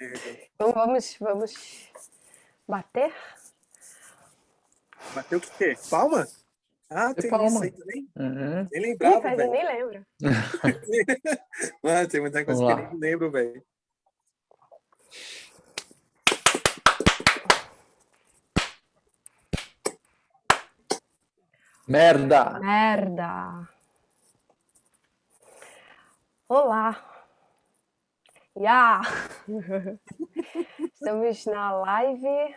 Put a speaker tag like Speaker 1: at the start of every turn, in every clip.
Speaker 1: Então vamos, vamos bater?
Speaker 2: Bater o quê? Palma? Ah, tem
Speaker 3: palma.
Speaker 2: isso aí também?
Speaker 3: Uhum.
Speaker 2: Nem
Speaker 1: Ih,
Speaker 2: lembrava,
Speaker 1: faz, eu
Speaker 2: velho.
Speaker 1: nem lembro.
Speaker 2: Mano, tem muita coisa que eu nem lembro, velho.
Speaker 3: Merda!
Speaker 1: Merda! Olá! Ya! Estamos na live,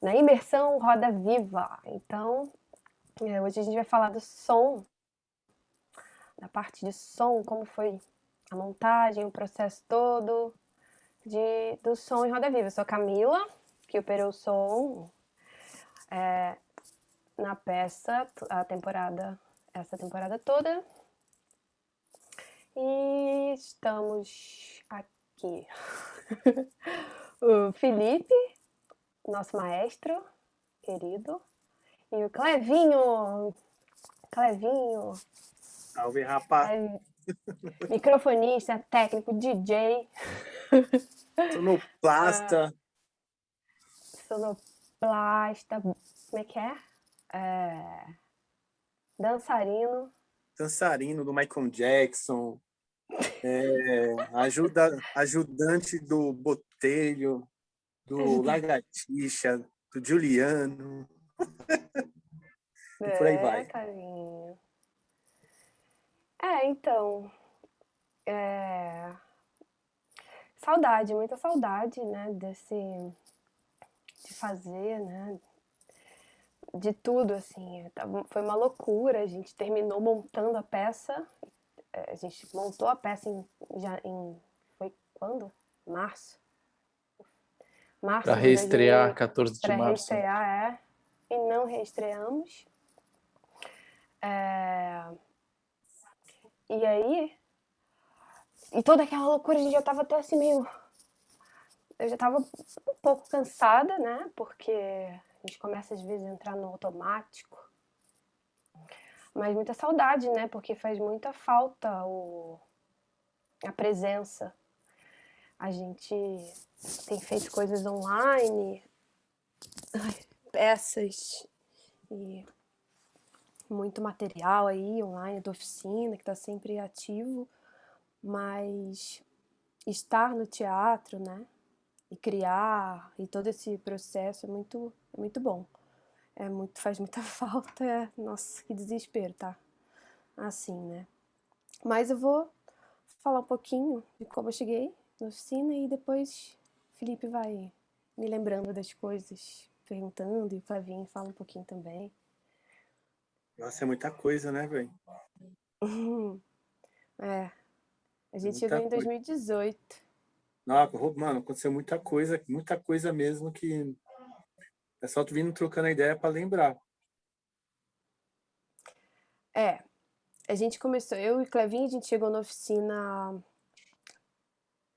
Speaker 1: na imersão Roda Viva. Então, é, hoje a gente vai falar do som, da parte de som, como foi a montagem, o processo todo de, do som em Roda Viva. Eu sou a Camila, que operou o som. é, na peça a temporada, essa temporada toda. E estamos aqui. o Felipe, nosso maestro querido, e o Clevinho. Clevinho,
Speaker 2: Salve, rapaz.
Speaker 1: é microfonista, técnico, DJ,
Speaker 2: Sonoplasta.
Speaker 1: sonoplasta, como é que é? É, dançarino.
Speaker 2: dançarino do Michael Jackson, é, ajuda, ajudante do Botelho, do Lagartixa, do Juliano. E por aí
Speaker 1: é,
Speaker 2: vai.
Speaker 1: carinho. É, então. é, Saudade, muita saudade, né? Desse. De fazer, né? De tudo, assim. Tava- Foi uma loucura. A gente terminou montando a peça. É, A gente montou a peça em. Já em foi quando? Março. Março de
Speaker 3: reestrear
Speaker 1: 2000
Speaker 3: 14 de
Speaker 1: para
Speaker 3: março.
Speaker 1: reestrear, é. E não reestreamos. É, E aí, e toda aquela loucura, a gente já tava até assim meio. Eu já tava um pouco cansada, né? Porque a gente começa às vezes a entrar no automático. Mas muita saudade, né? Porque faz muita falta o... a presença. A gente tem feito coisas online, peças e muito material aí online da oficina que está sempre ativo, mas estar no teatro, né, e criar e todo esse processo é muito, é muito bom. É muito, faz muita falta, é, nossa, que desespero, tá? Assim, né? Mas eu vou falar um pouquinho de como eu cheguei na oficina e depois o Felipe vai me lembrando das coisas, perguntando, e o Flavinho fala um pouquinho também.
Speaker 2: Nossa, é muita coisa, né, velho?
Speaker 1: É. A gente
Speaker 2: Muita
Speaker 1: chegou em
Speaker 2: coisa.
Speaker 1: 2018.
Speaker 2: Nossa, mano, aconteceu muita coisa, muita coisa mesmo que é só tu vindo trocando a ideia para lembrar.
Speaker 1: É. A gente começou, eu e Clevinho, a gente chegou na oficina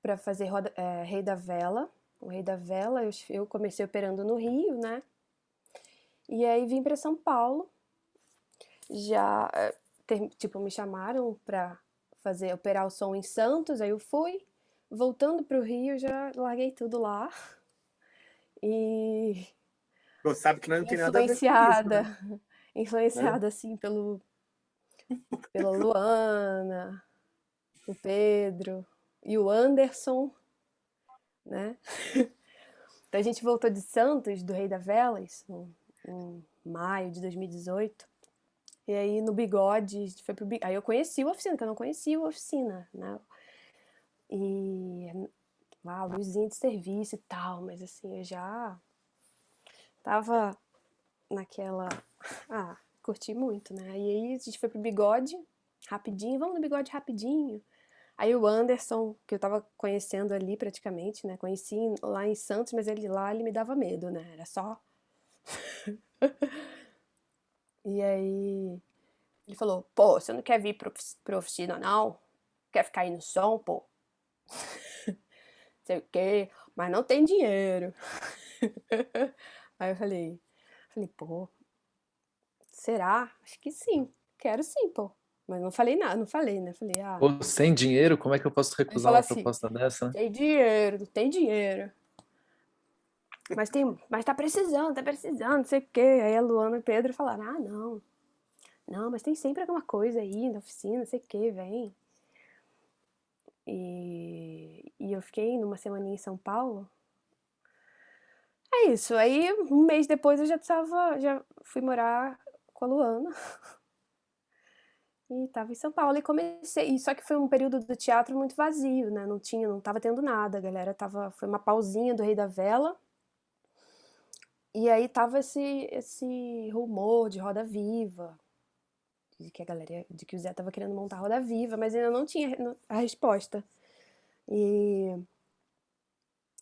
Speaker 1: para fazer roda- é, Rei da Vela. O Rei da Vela, eu, eu comecei operando no Rio, né? E aí vim para São Paulo. Já, é, ter- tipo, me chamaram para fazer, operar o som em Santos, aí eu fui. Voltando pro Rio, já larguei tudo lá. E
Speaker 2: Pô, sabe que não tem nada a ver
Speaker 1: influenciada,
Speaker 2: né?
Speaker 1: influenciada assim pelo pela Luana, o Pedro e o Anderson, né? Então a gente voltou de Santos, do Rei da Velas, em, em maio de 2018. E aí no Bigode, foi pro Bi- aí eu conheci o oficina, que eu não conhecia o oficina, né? E lá, luzinha de serviço e tal, mas assim, eu já tava naquela. Ah, curti muito, né? E aí a gente foi pro bigode, rapidinho, vamos no bigode rapidinho. Aí o Anderson, que eu tava conhecendo ali praticamente, né? Conheci lá em Santos, mas ele lá ele me dava medo, né? Era só. e aí ele falou: pô, você não quer vir pro, pro oficina, não? Quer ficar aí no som, pô? Sei o quê, mas não tem dinheiro. Aí eu falei, falei, pô, será? Acho que sim, quero sim, pô. Mas não falei nada, não falei, né? Falei, ah...
Speaker 3: Pô, sem dinheiro, como é que eu posso recusar uma
Speaker 1: assim,
Speaker 3: proposta dessa?
Speaker 1: Tem dinheiro, tem dinheiro. Mas, tem, mas tá precisando, tá precisando, não sei o quê. Aí a Luana e o Pedro falaram, ah, não. Não, mas tem sempre alguma coisa aí na oficina, não sei o quê, vem. E, e eu fiquei numa semaninha em São Paulo. É isso, aí um mês depois eu já tava, já fui morar com a Luana. E tava em São Paulo e comecei, só que foi um período do teatro muito vazio, né? Não tinha, não tava tendo nada, a galera tava, foi uma pausinha do Rei da Vela. E aí tava esse esse rumor de Roda Viva, de que a galera, de que o Zé tava querendo montar Roda Viva, mas ainda não tinha a resposta. E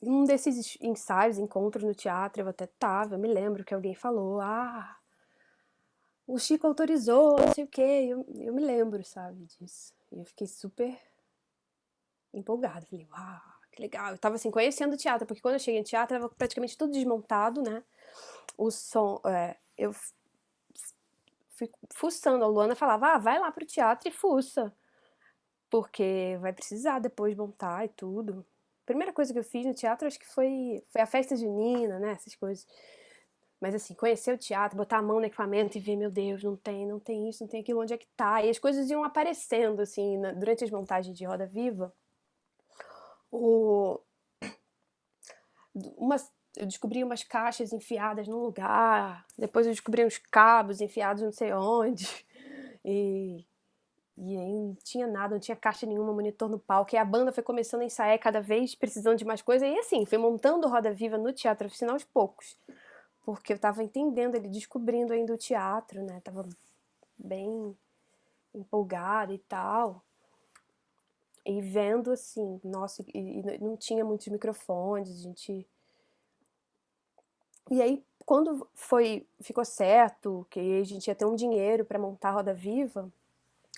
Speaker 1: um desses ensaios, encontros no teatro, eu até tava, eu me lembro que alguém falou, ah, o Chico autorizou, não sei o quê, eu, eu me lembro, sabe, disso. E eu fiquei super empolgada, falei, uau, que legal. Eu tava assim, conhecendo o teatro, porque quando eu cheguei no teatro, tava praticamente tudo desmontado, né, o som, é, eu fui fuçando, a Luana falava, ah, vai lá pro teatro e fuça, porque vai precisar depois montar e tudo. Primeira coisa que eu fiz no teatro, acho que foi, foi a festa junina, né, essas coisas. Mas assim, conhecer o teatro, botar a mão no equipamento e ver, meu Deus, não tem, não tem isso, não tem aquilo, onde é que tá? E as coisas iam aparecendo, assim, na, durante as montagens de Roda Viva. O... Umas, eu descobri umas caixas enfiadas num lugar, depois eu descobri uns cabos enfiados não sei onde, e, e aí não tinha nada, não tinha caixa nenhuma, monitor no palco, e a banda foi começando a ensaiar cada vez precisando de mais coisa, e assim, foi montando Roda Viva no Teatro Oficina aos poucos, porque eu estava entendendo, ele descobrindo ainda o teatro, né, tava bem empolgada e tal, e vendo assim, nossa, e, e não tinha muitos microfones, a gente e aí, quando foi, ficou certo que a gente ia ter um dinheiro para montar a Roda Viva,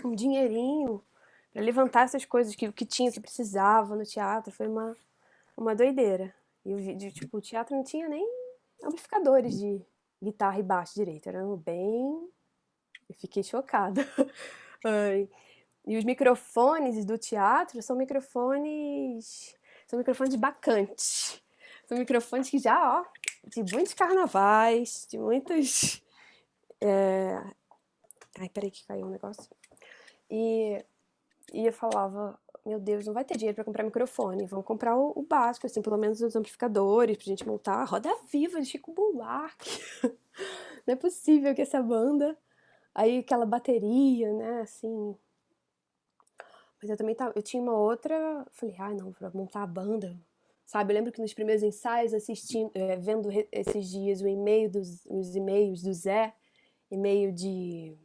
Speaker 1: um dinheirinho para levantar essas coisas que, que tinha, que precisava no teatro, foi uma, uma doideira. E o, tipo, o teatro não tinha nem amplificadores de guitarra e baixo direito, eram bem... Eu fiquei chocada. e os microfones do teatro são microfones... São microfones bacantes. São microfones que já, ó, de muitos carnavais, de muitos... É... Ai, peraí que caiu um negócio. E, e eu falava, meu Deus, não vai ter dinheiro para comprar microfone, vamos comprar o, o, básico, assim, pelo menos os amplificadores, pra gente montar roda viva de Chico Buarque. não é possível que essa banda... Aí aquela bateria, né, assim... Mas eu também tava, eu tinha uma outra, falei, ah, não, pra montar a banda, sabe? Eu lembro que nos primeiros ensaios, assistindo, é, vendo esses dias o e-mail dos os e-mails do Zé, e-mail de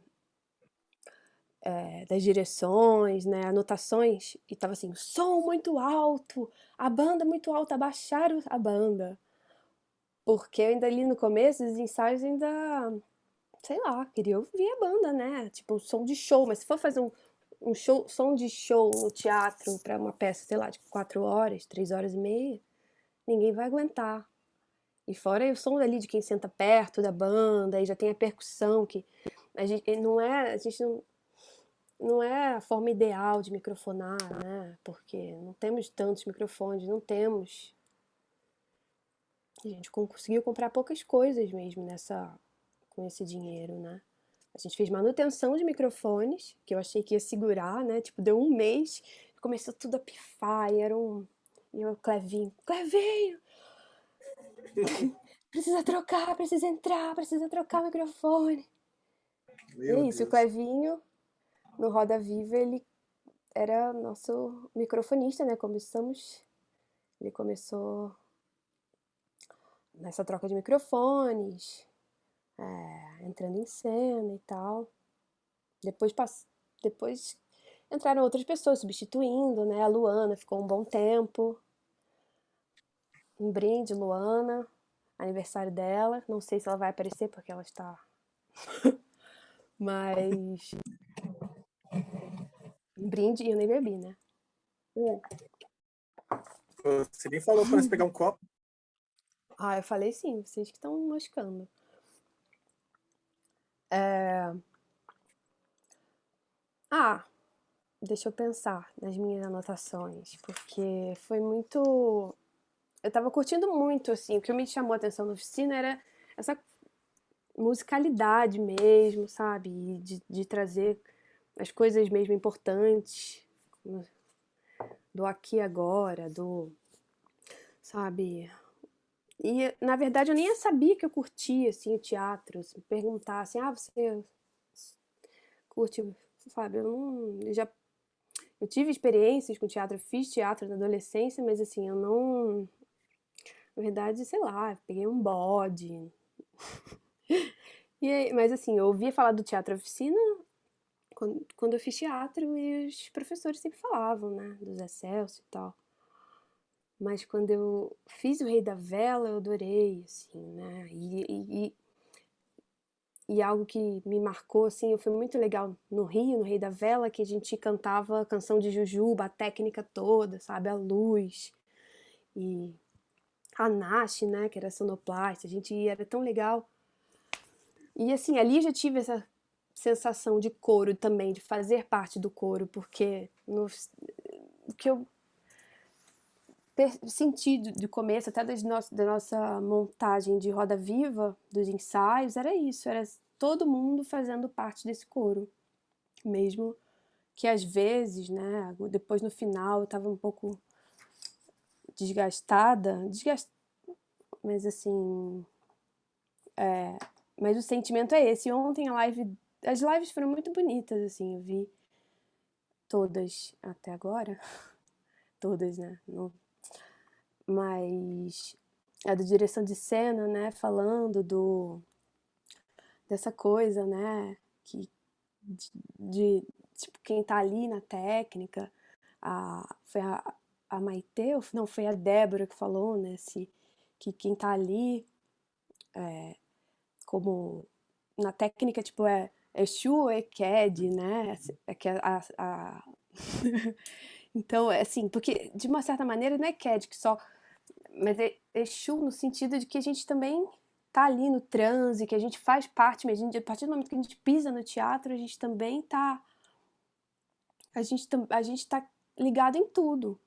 Speaker 1: é, das direções, né, anotações, e tava assim, som muito alto, a banda muito alta, abaixaram a banda. Porque ainda ali no começo, os ensaios ainda, sei lá, queria ouvir a banda, né, tipo um som de show, mas se for fazer um, um show, som de show no teatro para uma peça, sei lá, de quatro horas, três horas e meia, ninguém vai aguentar. E fora o som ali de quem senta perto da banda, aí já tem a percussão, que a gente não é, a gente não, não é a forma ideal de microfonar, né? Porque não temos tantos microfones, não temos. A gente conseguiu comprar poucas coisas mesmo nessa, com esse dinheiro, né? A gente fez manutenção de microfones, que eu achei que ia segurar, né? Tipo, deu um mês, começou tudo a pifar, e era um... E eu, Clevinho, Clevinho! precisa trocar, precisa entrar, precisa trocar o microfone. Meu e isso, Deus. o Clevinho, no Roda Viva, ele era nosso microfonista, né? Começamos... Ele começou nessa troca de microfones, é, entrando em cena e tal. Depois, depois entraram outras pessoas substituindo, né? A Luana ficou um bom tempo. Um brinde, Luana, aniversário dela. Não sei se ela vai aparecer porque ela está... Mas... Brinde e eu nem bebi, né?
Speaker 2: Você nem falou para nós pegar um copo.
Speaker 1: Ah, eu falei sim, vocês que estão moscando. É... Ah, deixa eu pensar nas minhas anotações, porque foi muito. Eu tava curtindo muito, assim. O que me chamou a atenção na oficina era essa musicalidade mesmo, sabe? De, de trazer as coisas mesmo importantes do aqui agora, do. Sabe? E, na verdade, eu nem sabia que eu curtia, assim, o teatro. Se me perguntassem, ah, você curte, sabe? Eu não... Eu já... Eu tive experiências com teatro, fiz teatro na adolescência, mas, assim, eu não... Na verdade, sei lá, peguei um bode. e, mas, assim, eu ouvia falar do teatro oficina quando, quando eu fiz teatro e os professores sempre falavam, né? Do Zé Celso e tal. Mas quando eu fiz o Rei da Vela, eu adorei, assim, né? E, e, e algo que me marcou, assim, foi muito legal no Rio, no Rei da Vela, que a gente cantava a canção de Jujuba, a técnica toda, sabe? A luz. E a Nash, né? Que era sonoplasta, a gente era tão legal. E assim, ali já tive essa sensação de coro também, de fazer parte do coro, porque no, que eu sentido de começo, até das no da nossa montagem de roda viva, dos ensaios, era isso, era todo mundo fazendo parte desse coro. Mesmo que às vezes, né, depois no final eu estava um pouco desgastada, desgast... mas assim, é... mas o sentimento é esse. Ontem a live, as lives foram muito bonitas, assim, eu vi todas até agora, todas, né, não. Mas a do direção de cena, né, falando do dessa coisa, né, que de, de tipo quem tá ali na técnica, a foi a, a Maite, não, foi a Débora que falou, né, se, que quem tá ali é, como na técnica, tipo, é Exu ou Eked, né, é que a, a, a então, é assim, porque de uma certa maneira não é Eked que só mas é Exu no sentido de que a gente também tá ali no transe, que a gente faz parte mesmo, a partir do momento que a gente pisa no teatro, a gente também tá a gente a gente tá ligado em tudo.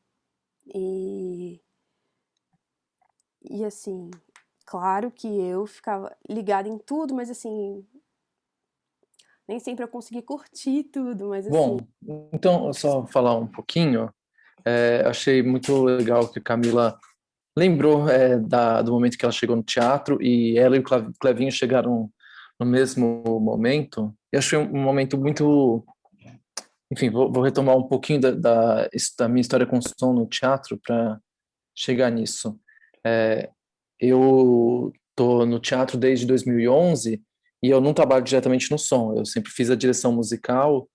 Speaker 1: E e assim, claro que eu ficava ligada em tudo, mas assim, nem sempre eu consegui curtir tudo, mas assim...
Speaker 3: Bom, então, só falar um pouquinho, é, achei muito legal que Camila lembrou é, da, do momento que ela chegou no teatro e ela e o Clevinho chegaram no mesmo momento. Eu achei um momento muito... Enfim, vou, vou retomar um pouquinho da, da, da, minha história com som no teatro para chegar nisso. É, eu tô no teatro desde 2011 e eu não trabalho diretamente no som, eu sempre fiz a direção musical,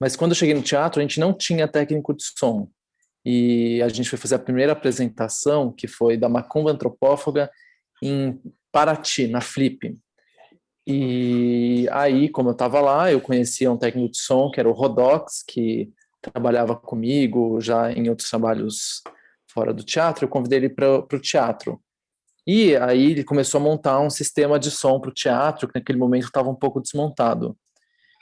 Speaker 3: mas quando eu cheguei no teatro a gente não tinha técnico de som e a gente foi fazer a primeira apresentação, que foi da Macumba Antropófaga, em Paraty, na Flip. E aí, como eu estava lá, eu conhecia um técnico de som, que era o Rodox, que trabalhava comigo já em outros trabalhos fora do teatro, eu convidei ele para o teatro. E aí ele começou a montar um sistema de som para o teatro, que naquele momento estava um pouco desmontado.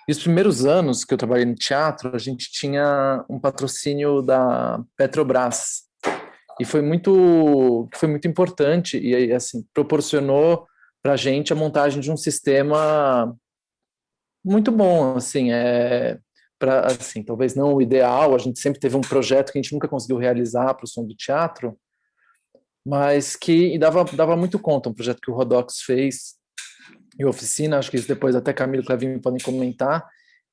Speaker 3: E os primeiros anos que eu trabalhei no teatro, a gente tinha um patrocínio da Petrobras. E foi muito, foi muito importante e assim proporcionou para a gente a montagem de um sistema muito bom, assim, é para assim, talvez não o ideal, a gente sempre teve um projeto que a gente nunca conseguiu realizar para o som do teatro, mas que dava, dava muito conta, um projeto que o Rodox fez e oficina, acho que isso depois até Camilo e Clevinho podem comentar,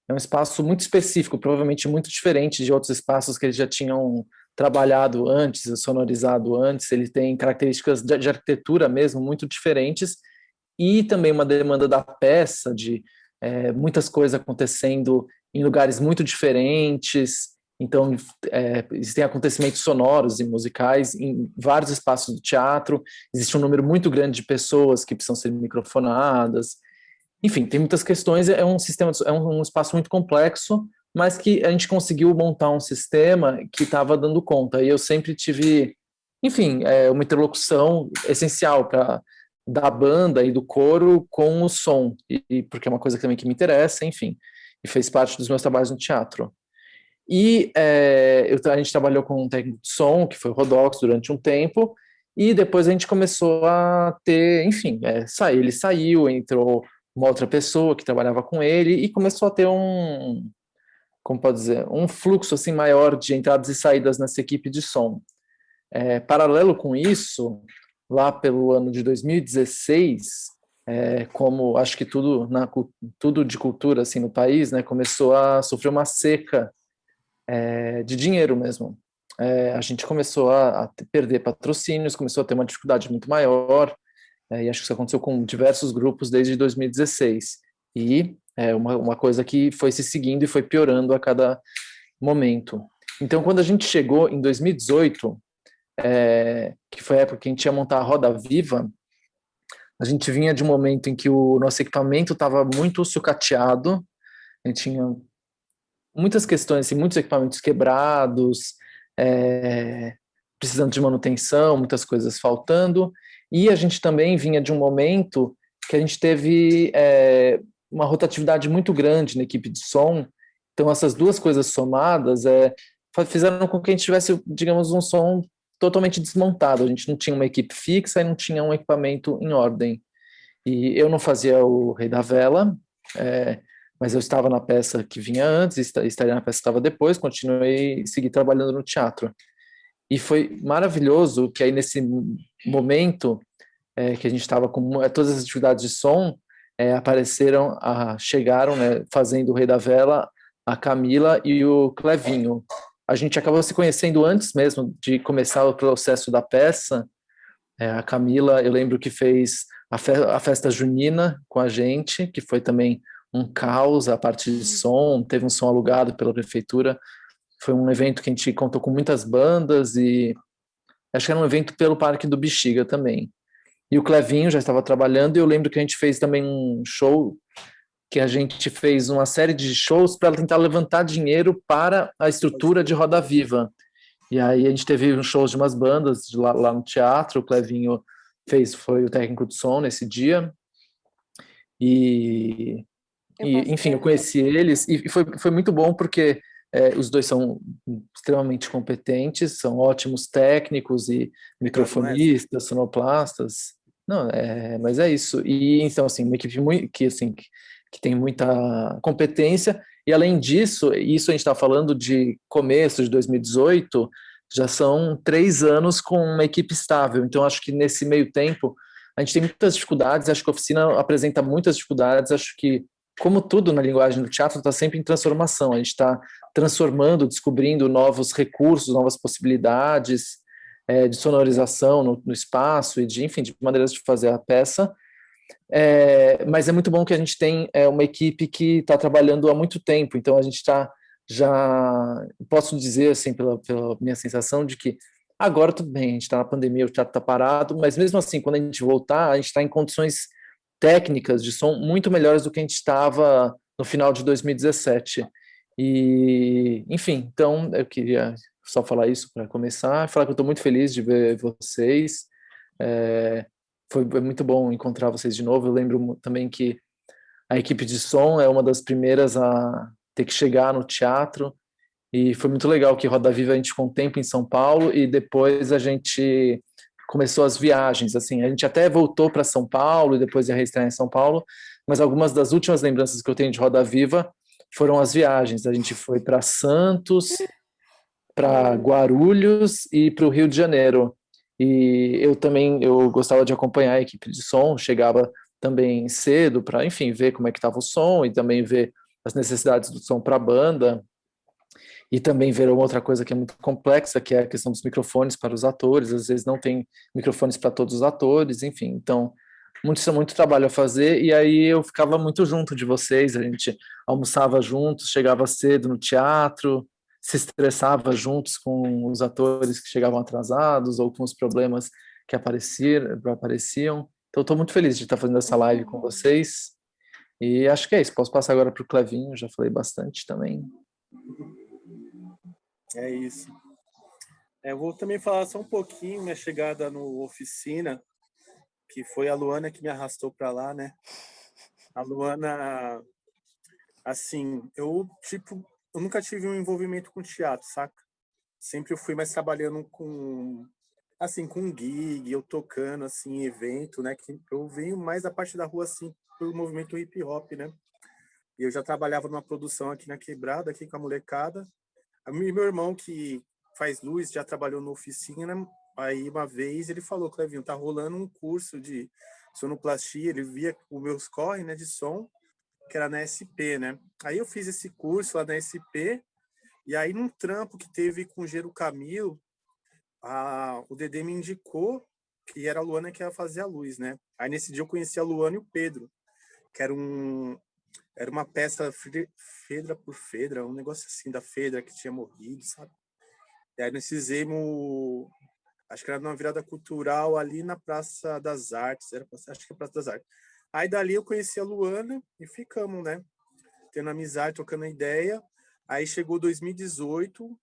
Speaker 3: é um espaço muito específico, provavelmente muito diferente de outros espaços que eles já tinham trabalhado antes, sonorizado antes, ele tem características de, de arquitetura mesmo muito diferentes, e também uma demanda da peça, de é, muitas coisas acontecendo em lugares muito diferentes, então, é, existem acontecimentos sonoros e musicais em vários espaços do teatro, existe um número muito grande de pessoas que precisam ser microfonadas, enfim, tem muitas questões, é um sistema, é um, espaço muito complexo, mas que a gente conseguiu montar um sistema que estava dando conta, e eu sempre tive, enfim, é, uma interlocução essencial para da banda e do coro com o som, e porque é uma coisa também que me interessa, enfim. e fez parte dos meus trabalhos no teatro. E é, eu, a gente trabalhou com um técnico de som, que foi o Rodox, durante um tempo, e depois a gente começou a ter, enfim, é, sair, ele saiu, entrou uma outra pessoa que trabalhava com ele, e começou a ter um, como pode dizer, um fluxo assim maior de entradas e saídas nessa equipe de som. É, paralelo com isso, lá pelo ano de 2016, é, como acho que tudo na tudo de cultura assim no país, né, começou a sofrer uma seca é, de dinheiro mesmo. É, a gente começou a, a, perder patrocínios, começou a ter uma dificuldade muito maior, é, e acho que isso aconteceu com diversos grupos desde 2016. E é uma, uma coisa que foi se seguindo e foi piorando a cada momento. Então, quando a gente chegou em 2018, é, que foi a época que a gente ia montar a Roda Viva, a gente vinha de um momento em que o nosso equipamento estava muito sucateado, a gente tinha muitas questões, assim, muitos equipamentos quebrados, é, precisando de manutenção, muitas coisas faltando, e a gente também vinha de um momento que a gente teve é, uma rotatividade muito grande na equipe de som, então essas duas coisas somadas é, fizeram com que a gente tivesse, digamos, um som totalmente desmontado, a gente não tinha uma equipe fixa e não tinha um equipamento em ordem. E eu não fazia o Rei da Vela, é, mas eu estava na peça que vinha antes, estaria na peça que estava depois, continuei, segui trabalhando no teatro. E foi maravilhoso que aí nesse momento é, que a gente estava com todas as atividades de som, é, apareceram, a, chegaram, né, fazendo o Rei da Vela, a Camila e o Clevinho. A gente acabou se conhecendo antes mesmo de começar o processo da peça. É, a Camila, eu lembro que fez a, fe a festa junina com a gente, que foi também um caos a parte de som, teve um som alugado pela prefeitura. Foi um evento que a gente contou com muitas bandas e acho que era um evento pelo Parque do Bexiga também. E o Clevinho já estava trabalhando, e eu lembro que a gente fez também um show, que a gente fez uma série de shows para tentar levantar dinheiro para a estrutura de Roda Viva. E aí a gente teve um show de umas bandas lá, lá no teatro, o Clevinho fez, foi o técnico de som nesse dia. E, e enfim, eu conheci eles, e foi, foi muito bom porque é, os dois são extremamente competentes, são ótimos técnicos e microfonistas, sonoplastas. Não, é, mas é isso. E então assim, uma equipe muito, que assim que, que tem muita competência. E além disso, isso a gente está falando de começo de 2018, já são três anos com uma equipe estável. Então acho que nesse meio tempo a gente tem muitas dificuldades. Acho que a oficina apresenta muitas dificuldades. Acho que como tudo na linguagem do teatro, está sempre em transformação. A gente está transformando, descobrindo novos recursos, novas possibilidades é, de sonorização no, no, espaço e de, enfim, de maneiras de fazer a peça. É, mas é muito bom que a gente tem é, uma equipe que está trabalhando há muito tempo. Então a gente está já posso dizer assim pela, pela minha sensação de que agora tudo bem, a gente está na pandemia, o teatro está parado, mas mesmo assim quando a gente voltar, a gente está em condições técnicas de som muito melhores do que a gente estava no final de 2017. E, enfim, então eu queria só falar isso para começar, falar que eu estou muito feliz de ver vocês. É, foi muito bom encontrar vocês de novo. Eu lembro também que a equipe de som é uma das primeiras a ter que chegar no teatro e foi muito legal que Roda Viva a gente ficou um tempo em São Paulo e depois a gente começou as viagens, assim, a gente até voltou para São Paulo e depois ia reestrear em São Paulo, mas algumas das últimas lembranças que eu tenho de Roda Viva foram as viagens. A gente foi para Santos, para Guarulhos e para o Rio de Janeiro. E eu também eu gostava de acompanhar a equipe de som, chegava também cedo para, enfim, ver como é que estava o som e também ver as necessidades do som para a banda e também ver uma outra coisa que é muito complexa, que é a questão dos microfones para os atores, às vezes não tem microfones para todos os atores, enfim, então muito, muito trabalho a fazer, e aí eu ficava muito junto de vocês, a gente almoçava juntos, chegava cedo no teatro, se estressava juntos com os atores que chegavam atrasados, ou com os problemas que apareciam, apareciam. então estou muito feliz de estar fazendo essa live com vocês, e acho que é isso, posso passar agora para o Clevinho, já falei bastante também.
Speaker 2: É isso. É, eu vou também falar só um pouquinho minha chegada no oficina, que foi a Luana que me arrastou para lá, né? A Luana Assim, eu, tipo, eu nunca tive um envolvimento com teatro, saca? Sempre eu fui mais trabalhando com, assim, com gig, eu tocando, assim, evento, né? Que eu venho mais da parte da rua, assim, pelo movimento hip hop, né? E eu já trabalhava numa produção aqui na Quebrada, aqui com a molecada. Meu irmão, que faz luz, já trabalhou na oficina, aí uma vez ele falou, Clevinho, tá rolando um curso de sonoplastia, ele via os meus corre, né, de som, que era na SP, né? Aí eu fiz esse curso lá na SP, e aí num trampo que teve com o Gero Camilo, a, o Dedê me indicou que era a Luana que ia fazer a luz, né? Aí nesse dia eu conheci a Luana e o Pedro, que era um era uma peça Fedra por Fedra, um negócio assim da Fedra que tinha morrido, sabe? E aí nós fizemos, acho que era numa virada cultural ali na Praça das Artes, era, acho que é Praça das Artes. Aí dali eu conheci a Luana e ficamos, né? Tendo amizade, trocando ideia. Aí chegou 2018,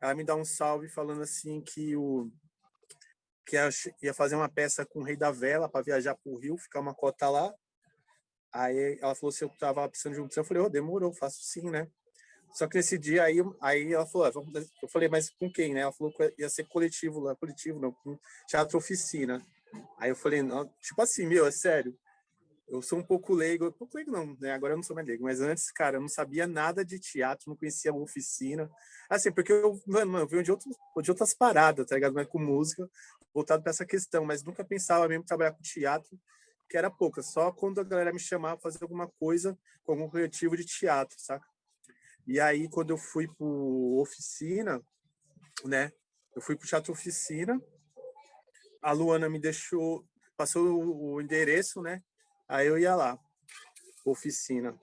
Speaker 2: ela me dá um salve falando assim que o que ia fazer uma peça com o Rei da Vela para viajar para o Rio, ficar uma cota lá. Aí ela falou se eu tava precisando de um eu falei, oh, demorou, faço sim, né? Só que nesse dia aí, aí ela falou, ah, eu falei, mas com quem, né? Ela falou que ia ser coletivo lá, coletivo não, com teatro oficina. Aí eu falei, não, tipo assim, meu, é sério eu sou um pouco leigo, um pouco leigo não, né? Agora eu não sou mais leigo, mas antes, cara, eu não sabia nada de teatro, não conhecia a oficina. Assim, porque eu, mano, eu venho de, de outras paradas, tá ligado? Mas com música, voltado para essa questão, mas nunca pensava mesmo trabalhar com teatro, que era pouca, só quando a galera me chamava fazer alguma coisa com algum coletivo de teatro, saca? E aí, quando eu fui pro oficina, né? Eu fui pro teatro oficina, a Luana me deixou, passou o endereço, né? Aí eu ia lá, oficina,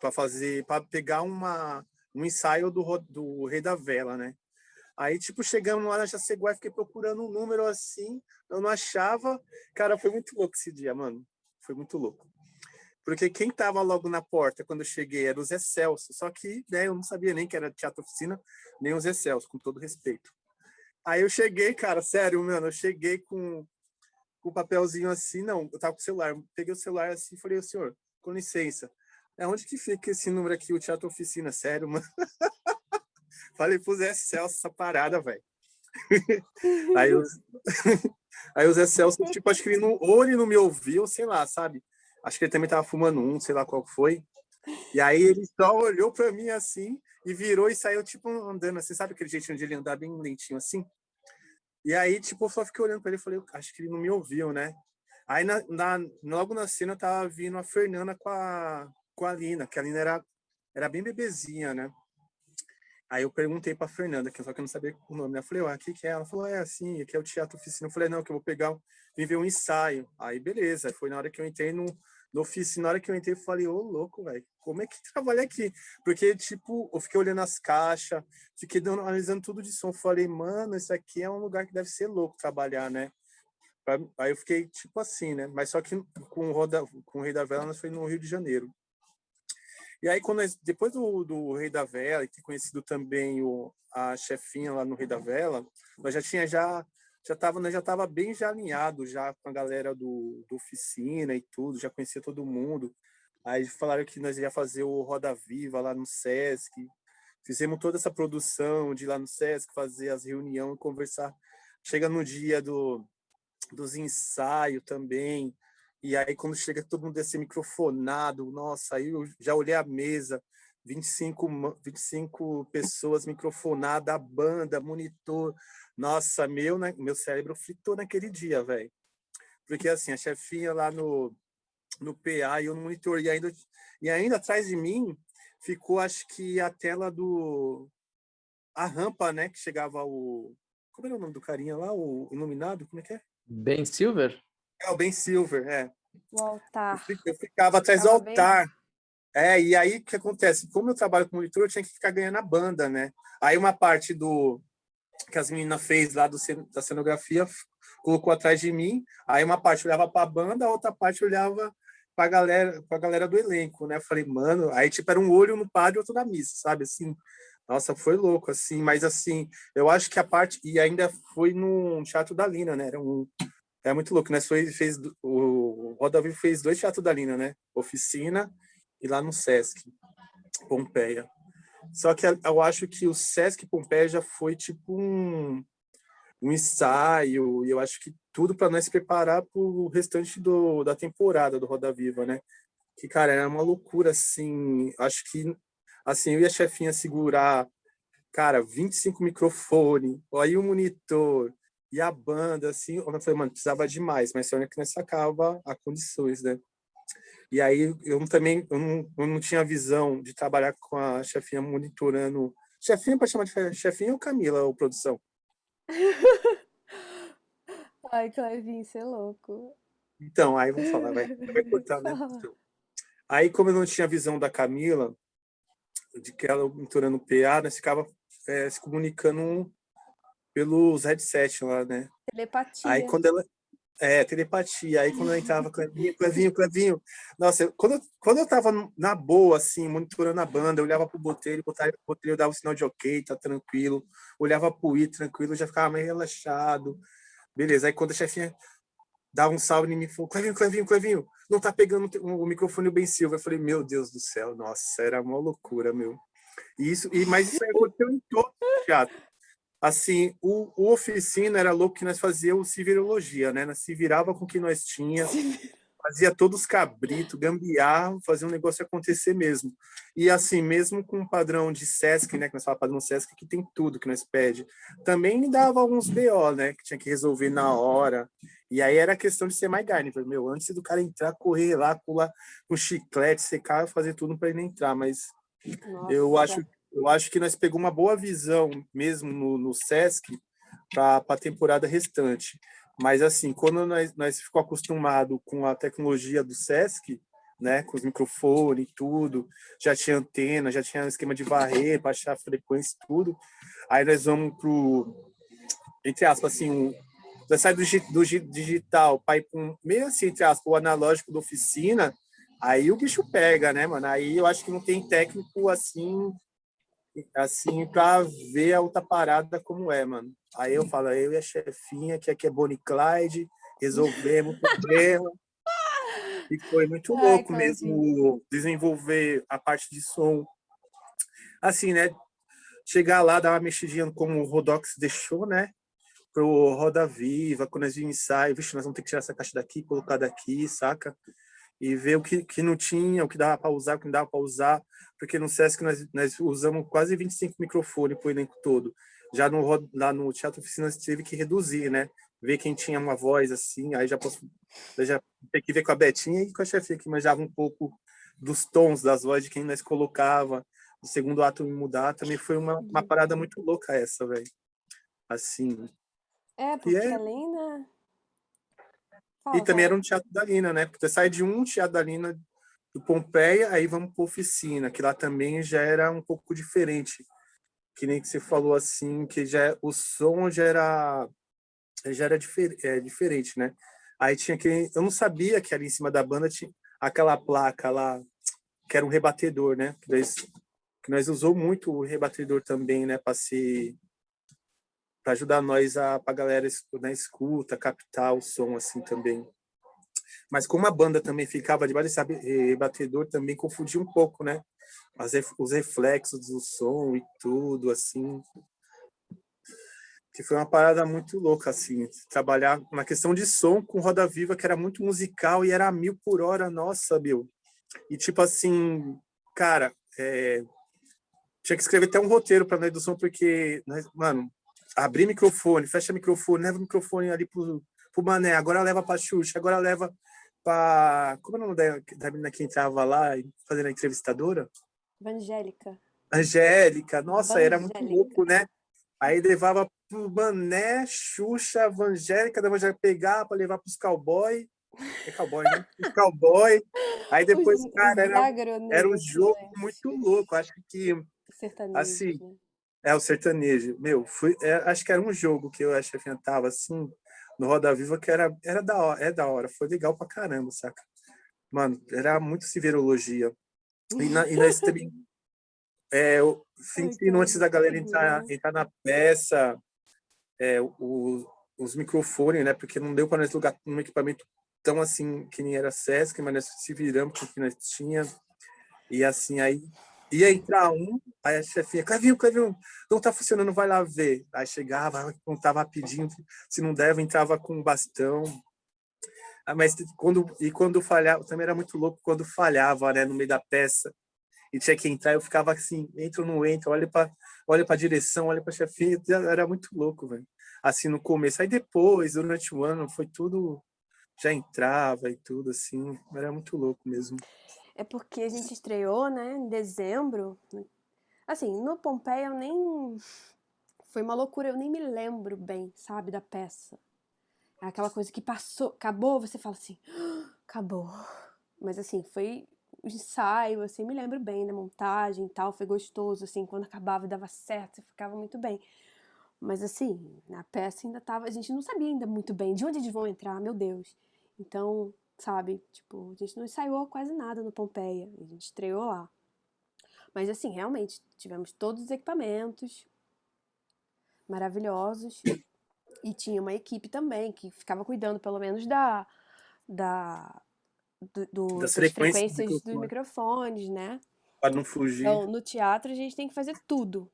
Speaker 2: para fazer, para pegar uma, um ensaio do, do Rei da Vela, né? Aí, tipo, chegamos lá na Jaceguá, fiquei procurando um número assim, eu não achava. Cara, foi muito louco esse dia, mano. Foi muito louco. Porque quem tava logo na porta quando eu cheguei era o Zé Celso, só que né, eu não sabia nem que era teatro oficina, nem o Zé Celso, com todo respeito. Aí eu cheguei, cara, sério, mano, eu cheguei com o papelzinho assim, não, eu tava com o celular, peguei o celular assim e falei, senhor, com licença, é onde que fica esse número aqui, o Teatro Oficina, sério, mano? falei pro Zé Celso essa parada, velho. aí, o... aí o Zé Celso, tipo, acho que ele não, ou ele não me ouviu, sei lá, sabe? Acho que ele também tava fumando um, sei lá qual foi. E aí ele só olhou para mim assim e virou e saiu, tipo, andando assim, sabe aquele jeitinho de ele andar bem lentinho assim? E aí, tipo, eu só fiquei olhando para ele e falei, acho que ele não me ouviu, né? Aí, na, na, logo na cena, tava vindo a Fernanda com a, com a Lina, que a Lina era, era bem bebezinha, né? Aí eu perguntei pra Fernanda, que só que eu não sabia o nome, né? Eu falei, o que é? Ela falou, é assim, aqui é o Teatro Oficina. Eu falei, não, que eu vou pegar, vim ver um ensaio. Aí, beleza. Foi na hora que eu entrei no, no ofício, na hora que eu entrei, eu falei, ô, louco, velho, como é que trabalha aqui? Porque, tipo, eu fiquei olhando as caixas, fiquei dando, analisando tudo de som, falei, mano, isso aqui é um lugar que deve ser louco trabalhar, né? Aí eu fiquei, tipo assim, né? Mas só que com o, Roda, com o Rei da Vela, nós foi no Rio de Janeiro. E aí, quando depois do, do Rei da Vela, e ter conhecido também o, a chefinha lá no Rei da Vela, nós já tinha já já estava né, já tava bem já alinhado já com a galera do, do oficina e tudo, já conhecia todo mundo. Aí falaram que nós ia fazer o Roda Viva lá no Sesc. Fizemos toda essa produção de ir lá no Sesc, fazer as reuniões, conversar. Chega no dia do, dos ensaios também. E aí, quando chega todo mundo desse microfonado, nossa, aí eu já olhei a mesa, 25, 25 pessoas microfonadas, a banda, monitor. Nossa, meu, né, meu cérebro fritou naquele dia, velho. Porque assim, a chefinha lá no, no PA e eu no monitor, e ainda, e ainda atrás de mim ficou, acho que a tela do... A rampa, né, que chegava o... Como era o nome do carinha lá, o iluminado? Como é que é?
Speaker 3: Ben Silver?
Speaker 2: É, o Ben Silver, é.
Speaker 1: O altar.
Speaker 2: Eu ficava atrás do altar. Bem... É, e aí o que acontece? Como eu trabalho com monitor, eu tinha que ficar ganhando a banda, né? Aí uma parte do que as meninas fez lá do, da cenografia colocou atrás de mim, aí uma parte olhava para a banda, a outra parte olhava para a galera, para galera do elenco, né? falei, mano, aí tipo era um olho no padre e outro na missa, sabe? Assim, nossa, foi louco, assim, mas assim, eu acho que a parte, e ainda foi no Teatro da Lina, né? Era um, é muito louco, né? Foi, fez, o Roda Vivo fez dois teatros da Lina, né? Oficina e lá no Sesc Pompeia. Só que eu acho que o Sesc Pompeia já foi tipo um, um ensaio, e eu acho que tudo para nós se preparar para o restante do, da temporada do Roda Viva, né? Que, cara, era uma loucura, assim, acho que, assim, eu e a chefinha segurar, cara, 25 microfones, aí o monitor, e a banda, assim, eu falei, mano, precisava demais, mas só que nós sacava a condições, né? E aí eu também eu não, eu não tinha visão de trabalhar com a chefinha monitorando. Chefinha para chamar de chefinha ou Camila, ou produção?
Speaker 1: Ai, Clevinho, você é louco.
Speaker 2: Então, aí vamos falar, vai, vai cortar, né? Então, aí, como eu não tinha visão da Camila, de que ela monitorando o PA, nós ficava é, se comunicando pelos headsets lá, né?
Speaker 1: Telepatia.
Speaker 2: Aí quando ela, é, telepatia. Aí quando eu entrava, Clevinho, Clevinho, Clevinho. Nossa, quando, quando eu tava na boa, assim, monitorando a banda, eu olhava pro botelho, o botelho dava o sinal de ok, tá tranquilo. Olhava pro I, tranquilo, já ficava mais relaxado. Beleza, aí quando a chefinha dava um salve em mim, falou, Clevinho, Clevinho, Clevinho, não tá pegando o microfone bem Silva. Eu falei, meu Deus do céu, nossa, era uma loucura, meu. E isso, e, mas isso aconteceu em todo o teatro assim, o, o oficina era louco que nós fazíamos civirologia, né? Nós se virava com o que nós tinha, fazia todos cabrito, gambiarra, fazia um negócio acontecer mesmo. E assim, mesmo com o padrão de Sesc, né? Que nós falamos padrão Sesc, que tem tudo que nós pede. Também dava alguns BO, né? Que tinha que resolver na hora. E aí era questão de ser mais carne. Meu, antes do cara entrar, correr lá, pular com chiclete, secar, fazer tudo para ele entrar. Mas Nossa. eu acho eu acho que nós pegamos uma boa visão mesmo no, no Sesc para a temporada restante. Mas, assim, quando nós, nós ficou acostumado com a tecnologia do Sesc, né, com os microfones e tudo, já tinha antena, já tinha esquema de varrer, baixar a frequência e tudo, aí nós vamos pro, entre aspas, assim, um, nós sai do, do digital para ir um, meio assim, entre aspas, o analógico da oficina, aí o bicho pega, né, mano? Aí eu acho que não tem técnico assim assim, para ver a outra parada como é, mano. Aí eu falo, eu e a chefinha, que aqui é Bonnie Clyde, resolvemos o problema. E foi muito louco mesmo desenvolver a parte de som. Assim, né? Chegar lá, dar uma mexidinha como o Rodox deixou, né? Pro Roda Viva, quando nós vimos ensaio, vixe, nós vamos ter que tirar essa caixa daqui, colocar daqui, saca? E ver o que, que não tinha, o que dava para usar, o que não dava para usar porque no SESC nós, nós usamos quase 25 microfones para o elenco todo. Já no, lá no Teatro Oficina teve que reduzir, né? Ver quem tinha uma voz assim, aí já posso já ter que ver com a Betinha e com a chefe que manjava um pouco dos tons das vozes de quem nós colocava. O segundo ato mudar também foi uma, uma parada muito louca essa, velho. Assim.
Speaker 1: É, porque é... a Lina...
Speaker 2: E também era um teatro da Lina, né? Porque você sai de um teatro da Lina do Pompeia, aí vamos para oficina, que lá também já era um pouco diferente. Que nem que você falou assim, que já o som já era já era difer, é, diferente, né? Aí tinha que eu não sabia que ali em cima da banda tinha aquela placa lá que era um rebatedor, né? Que nós, que nós usou muito o rebatedor também, né, para se para ajudar nós a para galera na escuta, captar o som assim também. Mas como a banda também ficava debaixo desse batedor, também confundia um pouco, né? As, os reflexos do som e tudo, assim. Que foi uma parada muito louca, assim. Trabalhar na questão de som com Roda Viva, que era muito musical e era a mil por hora, nossa, meu. E tipo assim, cara, é... tinha que escrever até um roteiro para nós do som, porque, mano, abrir microfone, fecha microfone, leva o microfone ali pro, pro Mané, agora leva pra Xuxa, agora leva para como é o nome da, da menina que entrava lá fazendo a entrevistadora?
Speaker 1: Angélica.
Speaker 2: Angélica, nossa, era muito louco, né? Aí levava pro Mané, Xuxa, Angélica, da Angélica pegar para levar pros cowboy. É cowboy, né? Os cowboy. Aí depois, os, cara, era, era um jogo né? muito louco. Acho que, assim, né? É o sertanejo. Meu, fui, é, acho que era um jogo que eu acho que tava assim, no Roda Viva que era, era da hora, é da hora, foi legal pra caramba, saca? Mano, era muito civerologia. E, na, e nós também, é, sentindo antes da galera entrar, entrar na peça, é, o, os microfones, né? Porque não deu para nós lugar um equipamento tão assim que nem era Sesc, mas nós se viramos com o que nós tinha. E assim, aí ia entrar um, aí a chefinha, Clevinho, Clevinho, não tá funcionando, vai lá ver. Aí chegava, contava rapidinho, se não deve, entrava com um bastão. Ah, mas quando, e quando falhava, também era muito louco quando falhava, né, no meio da peça, e tinha que entrar, eu ficava assim, entro ou não entro, olha para olha a direção, olha para a chefinha, era muito louco, velho. Assim, no começo. Aí depois, durante o ano, foi tudo, já entrava e tudo, assim, era muito louco mesmo.
Speaker 1: É porque a gente estreou, né, em dezembro. Assim, no Pompeia eu nem. Foi uma loucura, eu nem me lembro bem, sabe, da peça. É aquela coisa que passou, acabou, você fala assim, ah, acabou. Mas assim, foi o ensaio, assim, me lembro bem da montagem e tal, foi gostoso, assim, quando acabava e dava certo, você ficava muito bem. Mas assim, na peça ainda tava, a gente não sabia ainda muito bem de onde eles vão entrar, meu Deus. Então, sabe? Tipo, a gente não ensaiou quase nada no Pompeia, a gente estreou lá. Mas assim, realmente, tivemos todos os equipamentos maravilhosos e tinha uma equipe também que ficava cuidando pelo menos da, da do, do, das, das frequências, frequências dos microfones, né?
Speaker 2: Para não fugir.
Speaker 1: Então, no teatro a gente tem que fazer tudo.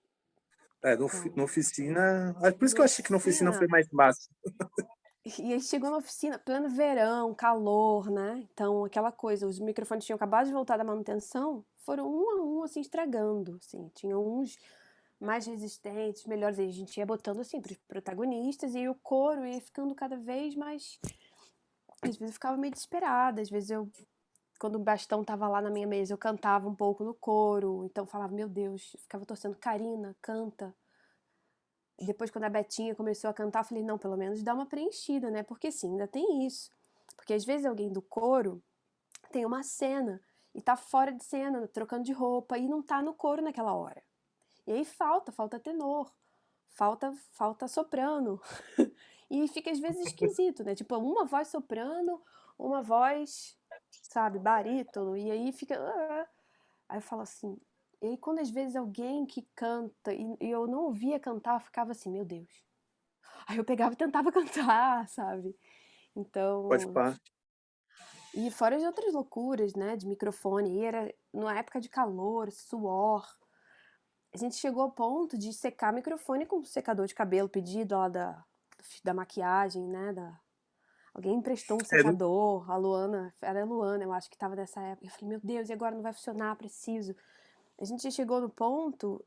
Speaker 2: É, no, então, na oficina. É por isso que eu achei que na oficina foi mais massa.
Speaker 1: E aí chegou na oficina, pleno verão, calor, né? Então, aquela coisa, os microfones tinham acabado de voltar da manutenção, foram um a um, assim, estragando, assim. Tinham uns mais resistentes, melhores. a gente ia botando, assim, para os protagonistas, e o coro ia ficando cada vez mais... Às vezes eu ficava meio desesperada, às vezes eu... Quando o bastão tava lá na minha mesa, eu cantava um pouco no coro, então falava, meu Deus, ficava torcendo, Karina, canta depois, quando a Betinha começou a cantar, eu falei, não, pelo menos dá uma preenchida, né? Porque sim, ainda tem isso. Porque às vezes alguém do coro tem uma cena e tá fora de cena, trocando de roupa, e não tá no coro naquela hora. E aí falta, falta tenor, falta, falta soprano. e fica às vezes esquisito, né? Tipo, uma voz soprano, uma voz, sabe, barítono, e aí fica. Ah, aí eu falo assim, e quando às vezes alguém que canta e, e eu não ouvia cantar, eu ficava assim, meu Deus. Aí eu pegava e tentava cantar, sabe? Então.
Speaker 2: Pode pá.
Speaker 1: E fora de outras loucuras, né? De microfone. E era numa época de calor, suor. A gente chegou ao ponto de secar microfone com secador de cabelo pedido lá da, da maquiagem, né? Da... Alguém emprestou um secador, a Luana, era a Luana, eu acho que tava nessa época. Eu falei, meu Deus, e agora não vai funcionar, preciso a gente chegou no ponto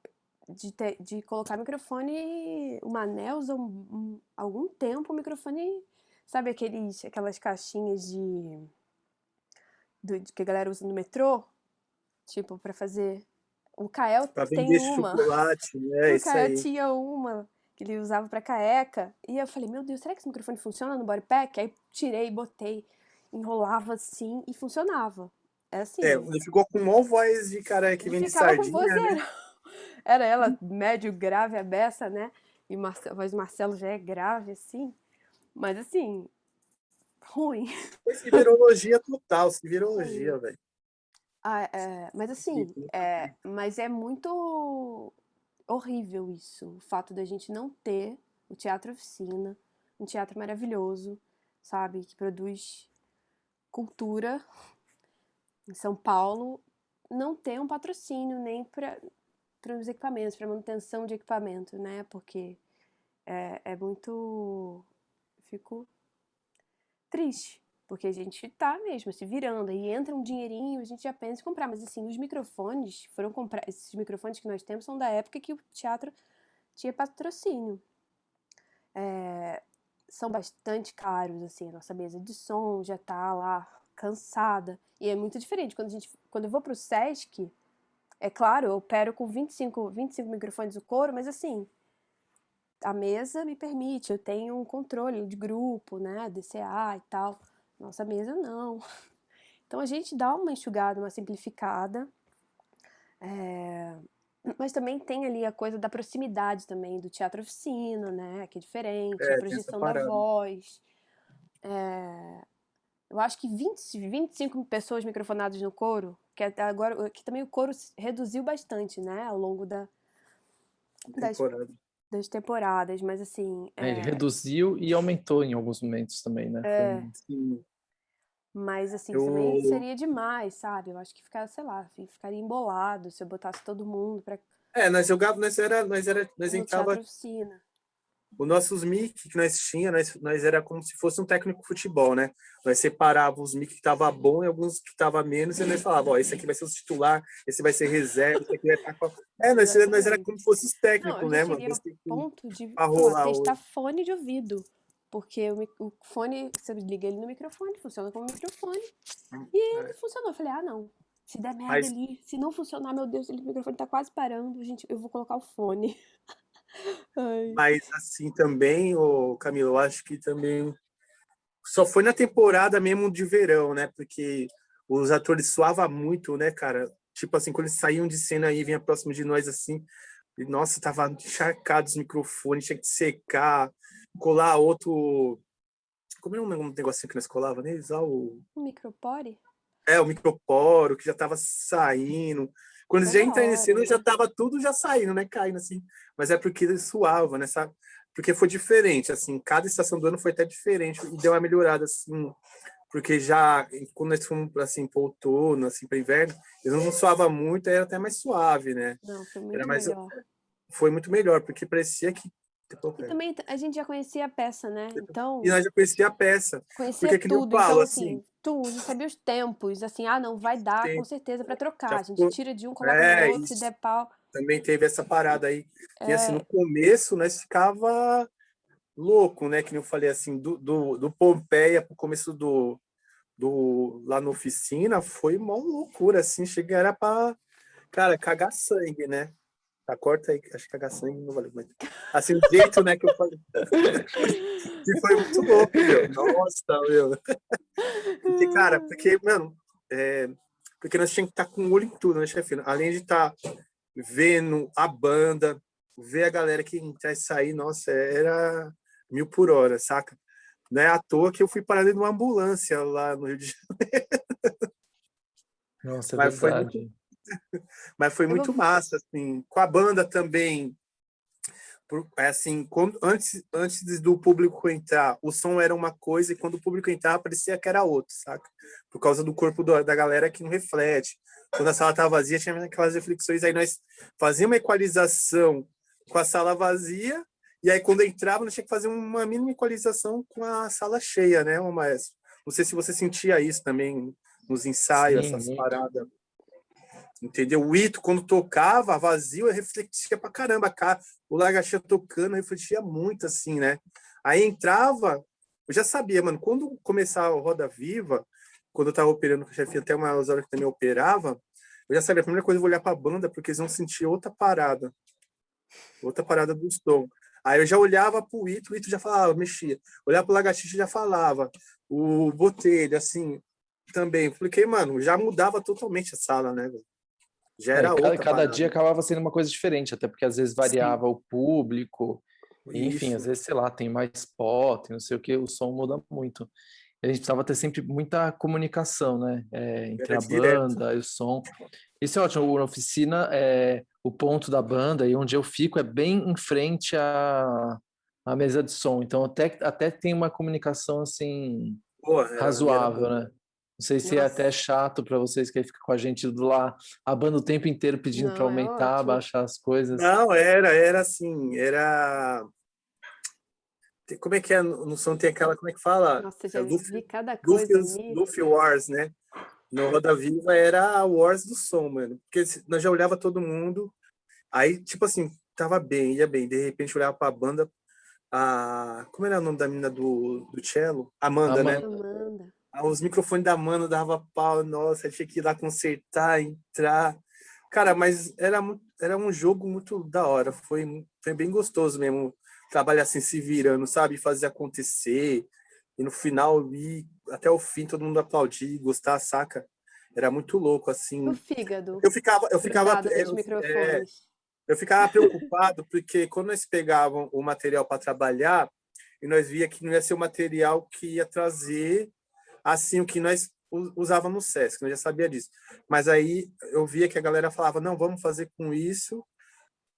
Speaker 1: de, ter, de colocar microfone, uma anel usou um, um, algum tempo o microfone, sabe aqueles, aquelas caixinhas de, do, que a galera usa no metrô, tipo para fazer o Kael
Speaker 2: pra
Speaker 1: tem uma.
Speaker 2: Chocolate, né?
Speaker 1: o Kael tinha uma que ele usava para caeca. E eu falei, meu Deus, será que esse microfone funciona no bodypack? Aí tirei, botei, enrolava assim e funcionava. É assim.
Speaker 2: É, ele ficou com mó voz de cara que vem de sardinha, né?
Speaker 1: Era ela médio grave, a beça, né? E a voz do Marcelo já é grave, assim. Mas, assim, ruim.
Speaker 2: Se virologia total, se virologia, velho.
Speaker 1: Ah, é, mas assim, é, mas é muito horrível isso, o fato da gente não ter o teatro oficina, um teatro maravilhoso, sabe, que produz cultura em São Paulo não tem um patrocínio nem para os equipamentos, para manutenção de equipamento, né? Porque é, é muito. Fico triste, porque a gente tá mesmo se virando, aí entra um dinheirinho, a gente já pensa em comprar, mas assim, os microfones foram comprar, esses microfones que nós temos são da época que o teatro tinha patrocínio. É, são bastante caros, assim, a nossa mesa de som já tá lá cansada. E é muito diferente. Quando, a gente, quando eu vou pro Sesc, é claro, eu opero com 25, 25 microfones do coro, mas assim, a mesa me permite, eu tenho um controle de grupo, né, DCA e tal. Nossa mesa não. Então a gente dá uma enxugada, uma simplificada. É... Mas também tem ali a coisa da proximidade também, do teatro oficina, né, que é diferente, é, a projeção da voz. É... Eu acho que 20, 25 pessoas microfonadas no coro, que até agora que também o coro reduziu bastante, né, ao longo da, das, das temporadas, mas assim.
Speaker 3: É... Ele reduziu e aumentou em alguns momentos também, né?
Speaker 1: É... Mas, assim,
Speaker 2: Eu-
Speaker 1: também seria demais, sabe? Eu acho que ficar, sei lá, fi- ficaria embolado se eu botasse todo mundo pra
Speaker 2: É, nós jogávamos, nós era, nós era, nós entrava
Speaker 1: oficina.
Speaker 2: Os nossos mic que nós tinha, nós, nós era como se fosse um técnico de futebol, né? Nós separava os mic que tava bom e alguns que tava menos, e nós falava, ó, esse aqui vai ser o titular, esse vai ser reserva, esse aqui vai estar com... É, nós, era- nós era como se fosse os técnicos,
Speaker 1: Não,
Speaker 2: né, mano? que-
Speaker 1: ponto de pô, testar fone de ouvido. Porque o, o fone, você liga ele no microfone, funciona como microfone. E ele funcionou. Eu falei, ah, não. Se der merda
Speaker 2: Mas-
Speaker 1: ali, se não funcionar, meu Deus, ele- o microfone tá quase parando, gente, eu vou colocar o fone. Ai.
Speaker 2: Mas assim também, o Camilo, eu acho que também só foi na temporada mesmo de verão, né? Porque os atores suavam muito, né, cara? Tipo assim, quando eles saíam de cena aí, vinha próximo de nós assim, e, nossa, tava encharcado os microfones, tinha que secar, colar outro. Como é um negocinho que nós colava neles? Ah, o...
Speaker 1: Um micropore?
Speaker 2: É, o microporo, que já tava saindo. Quando eles já cena,
Speaker 1: hora,
Speaker 2: já
Speaker 1: né?
Speaker 2: tava tudo já saindo, né? Caindo assim. Mas é porque ele suava, né? Sabe? Porque foi diferente, assim. Cada estação do ano foi até diferente e deu uma melhorada, assim. Porque já, quando nós fomos, assim, para outono, assim, para inverno, eles não suava muito, era até mais suave, né?
Speaker 1: Não, foi muito
Speaker 2: mais-
Speaker 1: melhor.
Speaker 2: Foi muito melhor, porque parecia que...
Speaker 1: E também a gente já conhecia a peça, né? Então,
Speaker 2: E nós já conhecia a peça.
Speaker 1: conhecia
Speaker 2: porque eu
Speaker 1: tudo.
Speaker 2: falo,
Speaker 1: então,
Speaker 2: assim,
Speaker 1: assim, tudo, sabia os tempos. Assim, ah, não, vai dar
Speaker 2: Sim.
Speaker 1: com certeza pra trocar.
Speaker 2: Já
Speaker 1: A gente tira de um, coloca
Speaker 2: É,
Speaker 1: no outro, se der pau.
Speaker 2: também teve essa parada aí. E assim,
Speaker 1: É.
Speaker 2: no começo, nós ficava louco, né? Que nem eu falei assim, do, do, do Pompeia pro começo do, do lá na oficina, foi uma loucura, assim, chega era pra, cara, cagar sangue, né? Tá, corta aí, acho que cagar sangue não valeu muito. Assim, o jeito, né, que eu falei. que foi muito louco, meu. Nossa, meu. Porque, cara, porque, mano, é, porque nós tínhamos que estar com o olho em tudo, né, chefe? Além de estar vendo a banda, ver a galera que entrar e sair, nossa, era mil por hora, saca? Não é à toa que eu fui parar dentro de uma ambulância lá no Rio de Janeiro,
Speaker 3: Nossa, é
Speaker 2: Mas foi
Speaker 3: verdade.
Speaker 2: Mas foi muito massa, assim, com a banda também. Por- é assim, quando, antes, antes do público entrar, o som era uma coisa, e quando o público entrava, parecia que era outro, saca? Por causa do corpo do- da galera que não reflete. Quando a sala estava vazia, tinha aquelas reflexões, aí nós fazíamos uma equalização com a sala vazia, e aí quando entrava, nós tinha que fazer uma mínima equalização com a sala cheia, né, maestro? Não sei se você sentia isso também nos ensaios,
Speaker 3: Sim,
Speaker 2: essas
Speaker 3: muito.
Speaker 2: paradas. Entendeu? O Ito, quando tocava vazio, refletia pra caramba. Cara. O Lagartixa tocando, refletia muito, assim, né? Aí entrava, eu já sabia, mano, quando começar a Roda Viva, quando eu tava operando com o chefinho, até umas horas que também operava, eu já sabia, a primeira coisa eu vou olhar pra banda, porque eles vão sentir outra parada. Outra parada do som. Aí eu já olhava pro Ito, o Ito já falava, mexia. Olhava pro Lagartixa já falava. O Botelho, assim, também. Porque, mano, já mudava totalmente a sala, né, velho? Já
Speaker 3: É,
Speaker 2: era
Speaker 3: cada,
Speaker 2: outra
Speaker 3: cada
Speaker 2: parada.
Speaker 3: dia acabava sendo uma coisa diferente, até porque às vezes variava o público, enfim, às vezes, sei lá, tem mais spot, não sei o que, o som muda muito. A gente precisava ter sempre muita comunicação, né? é, entre a
Speaker 2: direto.
Speaker 3: banda e o som. Isso é ótimo. Na oficina, é, o ponto da banda e onde eu fico é bem em frente à, à mesa de som. Então, até, até tem uma comunicação assim
Speaker 2: Porra, era-
Speaker 3: razoável,
Speaker 2: era-
Speaker 3: né? Não sei se é
Speaker 1: Nossa.
Speaker 3: até chato para vocês que ficam com a gente do lá, a banda o tempo inteiro pedindo para
Speaker 1: é
Speaker 3: aumentar,
Speaker 1: ótimo.
Speaker 3: baixar as coisas.
Speaker 2: Não, era, era assim, era. Como é que é? No som tem aquela, como é que fala?
Speaker 1: Nossa,
Speaker 2: É
Speaker 1: já
Speaker 2: Luffy-
Speaker 1: vi cada coisa
Speaker 2: Luffy. Luffy Wars, né? No Roda Viva era a Wars do som, mano. Porque nós já olhava todo mundo, aí, tipo assim, tava bem, ia bem. De repente olhava pra banda, a. Como era o nome da menina do, do cello? Amanda, né?
Speaker 3: Amanda.
Speaker 2: Ah, Os microfones da Amanda dava pau, nossa, tinha que ir lá consertar, entrar. Cara, mas era, era um jogo muito da hora, foi, foi bem gostoso mesmo trabalhar assim, se virando, sabe? Fazer acontecer. E no final, ir até o fim, todo mundo aplaudir, gostar, saca? Era muito louco, assim.
Speaker 1: O fígado.
Speaker 2: Eu ficava, eu ficava, eu, é, eu ficava preocupado porque quando nós pegávamos o material para trabalhar e nós via que não ia ser o material que ia trazer assim o que nós usava no SESC, eu já sabia disso. Mas aí eu via que a galera falava, não, vamos fazer com isso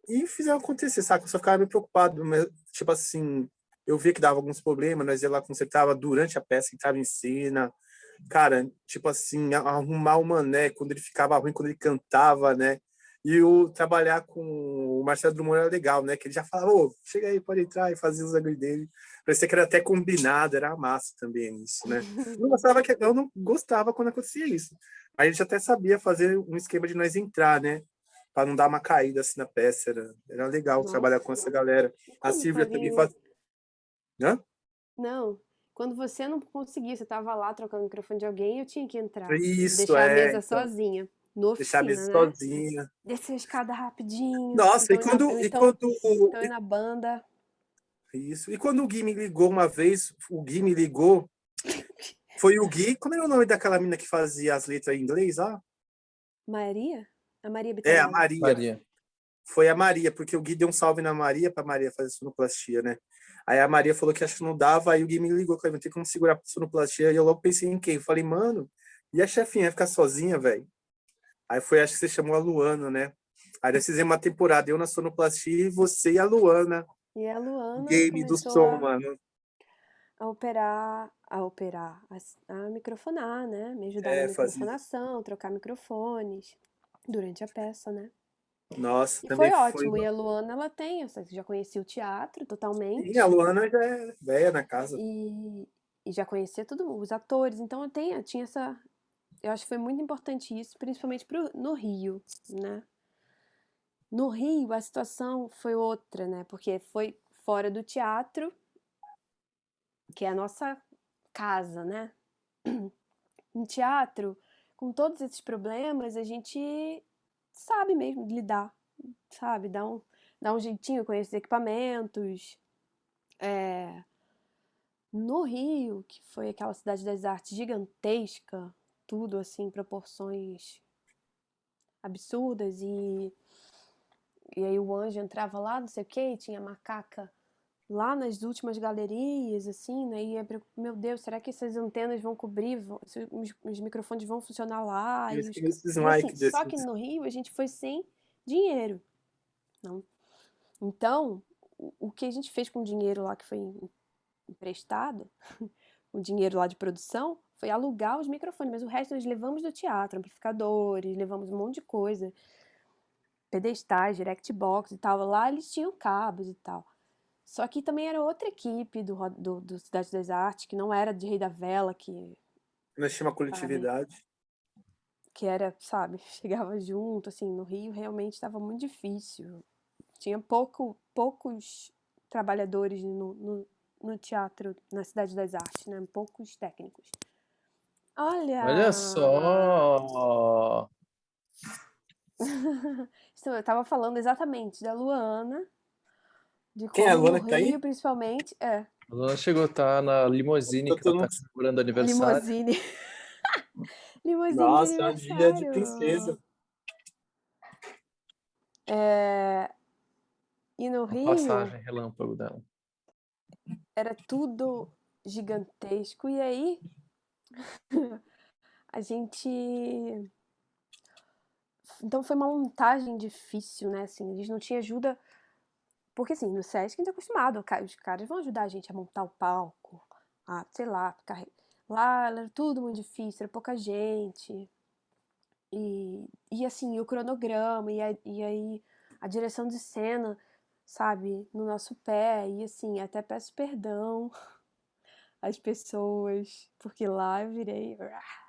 Speaker 2: e fizeram acontecer, sabe? Eu só ficava meio preocupado, mas, tipo assim, eu via que dava alguns problemas, nós ia lá consertava durante a peça, entrava em cena, cara, tipo assim, arrumar o mané quando ele ficava ruim, quando ele cantava, né? E o trabalhar com o Marcelo Drummond era legal, né? Que ele já falava, ô, chega aí, pode entrar e fazer os agulhos dele. Parecia que era até combinado, era massa também isso, né? Eu, gostava que, eu não gostava quando acontecia isso. Mas a gente até sabia fazer um esquema de nós entrar, né? Para não dar uma caída assim na peça. Era, era legal Nossa. trabalhar com essa galera. A Silvia também faz...
Speaker 1: Hã? Não, quando você não conseguia, você estava lá trocando o microfone de alguém, eu tinha que entrar. Isso, deixar é, a mesa então... sozinha. No
Speaker 2: Deixar a mesa
Speaker 1: né?
Speaker 2: sozinha.
Speaker 1: Descer a escada rapidinho.
Speaker 2: Nossa, então e quando. Na, e então, quando
Speaker 1: então na banda.
Speaker 2: Isso. E quando o Gui me ligou uma vez, o Gui me ligou. Foi o Gui. Como era o nome daquela menina que fazia as letras em inglês? Ah?
Speaker 1: Maria? A Maria
Speaker 2: Bittencourt. É, a Maria. Maria. Foi a Maria, porque o Gui deu um salve na Maria para Maria fazer sonoplastia, né? Aí a Maria falou que acho que não dava, aí o Gui me ligou, falei, não tem como segurar a sonoplastia, e eu logo pensei em quem? Eu falei, mano, e a chefinha ia ficar sozinha, velho? Aí foi, acho que você chamou a Luana, né? Aí nós fizemos uma temporada, eu na sonoplastia e você e a Luana.
Speaker 1: E a Luana
Speaker 2: Game do som, a, mano.
Speaker 1: A operar, a operar, a, a microfonar, né? Me ajudar é, na microfonação, trocar microfones durante a peça, né?
Speaker 2: Nossa,
Speaker 1: e
Speaker 2: também
Speaker 1: foi ótimo. Foi... E a Luana, ela tem, eu já conhecia o teatro totalmente.
Speaker 2: Sim, a Luana já é velha na casa.
Speaker 1: E, e já conhecia todos os atores, então eu, tenho, eu tinha essa, eu acho que foi muito importante isso, principalmente pro, no Rio, né? No Rio, a situação foi outra, né? Porque foi fora do teatro, que é a nossa casa, né? No teatro, com todos esses problemas, a gente sabe mesmo lidar, sabe? Dá um, dá um jeitinho com esses equipamentos. É... No Rio, que foi aquela cidade das artes gigantesca, tudo assim, proporções absurdas e e aí o anjo entrava lá, não sei o que, tinha macaca lá nas últimas galerias, assim, né? E meu Deus, será que essas antenas vão cobrir, vão, os, os, microfones vão funcionar lá? Os, assim, só que no Rio a gente foi sem dinheiro. Não. Então, o, o que a gente fez com o dinheiro lá que foi emprestado, o dinheiro lá de produção, foi alugar os microfones, mas o resto nós levamos do teatro, amplificadores, levamos um monte de coisa, pedestais, direct box e tal. Lá eles tinham cabos e tal. Só que também era outra equipe do, do, do Cidade das Artes, que não era de Rei da Vela, que...
Speaker 2: Nós tinha uma coletividade. Sabe,
Speaker 1: que era, sabe, chegava junto, assim, no Rio realmente estava muito difícil. Tinha pouco, poucos trabalhadores no, no, no teatro, na Cidade das Artes, né? Poucos técnicos. Olha!
Speaker 3: Olha só!
Speaker 1: Então, eu tava falando exatamente da Luana, de
Speaker 2: Quem é a Luana que tá
Speaker 1: aí? principalmente, é.
Speaker 3: A Luana chegou, tá na limousine que ela tá comemorando aniversário.
Speaker 1: Limousine. limousine
Speaker 2: Nossa, é um dia de princesa.
Speaker 1: É... E no Rio...
Speaker 3: A passagem relâmpago dela.
Speaker 1: Era tudo gigantesco. E aí, a gente. Então foi uma montagem difícil, né? Assim, a gente não tinha ajuda. Porque assim, no SESC a gente é acostumado, os caras vão ajudar a gente a montar o palco, a, sei lá, ficar. Lá era tudo muito difícil, era pouca gente. E, e assim, o cronograma, e, a, e aí a direção de cena, sabe, no nosso pé, e assim, até peço perdão as pessoas, porque lá eu virei.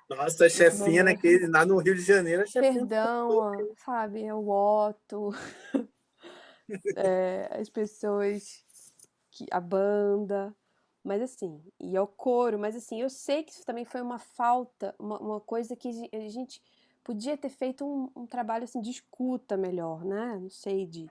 Speaker 2: Nossa, a chefinha naquele, lá no Rio de Janeiro, a chefinha.
Speaker 1: Perdão, sabe? É o Otto, é, as pessoas, que, a banda. Mas assim, e é o coro, mas assim, eu sei que isso também foi uma falta, uma, uma coisa que a gente podia ter feito um, um trabalho assim de escuta melhor, né? Não sei, de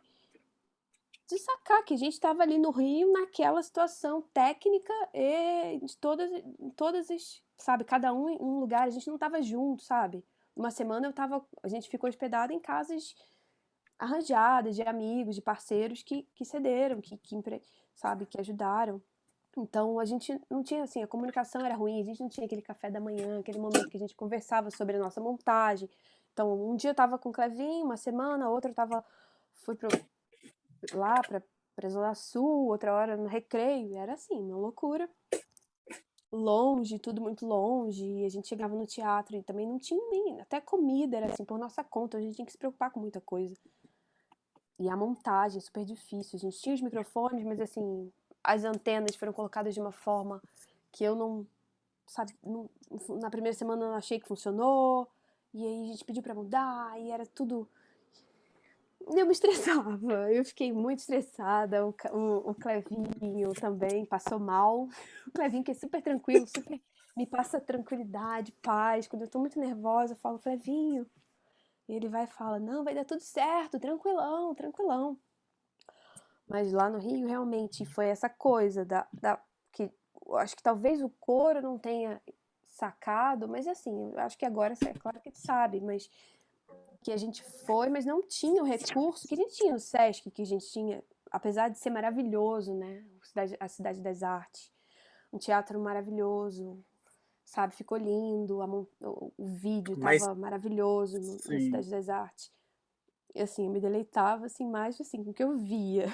Speaker 1: de sacar que a gente estava ali no Rio naquela situação técnica e de todas, todas as, sabe, cada um em um lugar, a gente não estava junto, sabe? Uma semana eu tava, a gente ficou hospedado em casas arranjadas de amigos, de parceiros que, que cederam, que, que, sabe, que ajudaram. Então a gente não tinha assim, a comunicação era ruim, a gente não tinha aquele café da manhã, aquele momento que a gente conversava sobre a nossa montagem. Então um dia eu tava com o Clevinho, uma semana, outra eu tava fui pro, lá para pra Zona Sul, outra hora no recreio, era assim, uma loucura. longe, tudo muito longe, e a gente chegava no teatro e também não tinha nem, até comida era assim por nossa conta, a gente tinha que se preocupar com muita coisa. E a montagem, super difícil. A gente tinha os microfones, mas assim, as antenas foram colocadas de uma forma que eu não, sabe, não, na primeira semana eu achei que funcionou, e aí a gente pediu para mudar, e era tudo eu me estressava, eu fiquei muito estressada, o, o, o Clevinho também passou mal, o Clevinho que é super tranquilo, super me passa tranquilidade, paz, quando eu tô muito nervosa eu falo, Clevinho, e ele vai e fala, não, vai dar tudo certo, tranquilão, tranquilão. Mas lá no Rio realmente foi essa coisa da, da que acho que talvez o coro não tenha sacado, mas assim, acho que agora é claro que sabe, mas que a gente foi, mas não tinha o recurso que a gente tinha no Sesc, que a gente tinha, apesar de ser maravilhoso, né? A Cidade das Artes. Um teatro maravilhoso, sabe? Ficou lindo, o, o, vídeo estava maravilhoso no, na Cidade das Artes. E assim, eu me deleitava assim, mais assim, com o que eu via.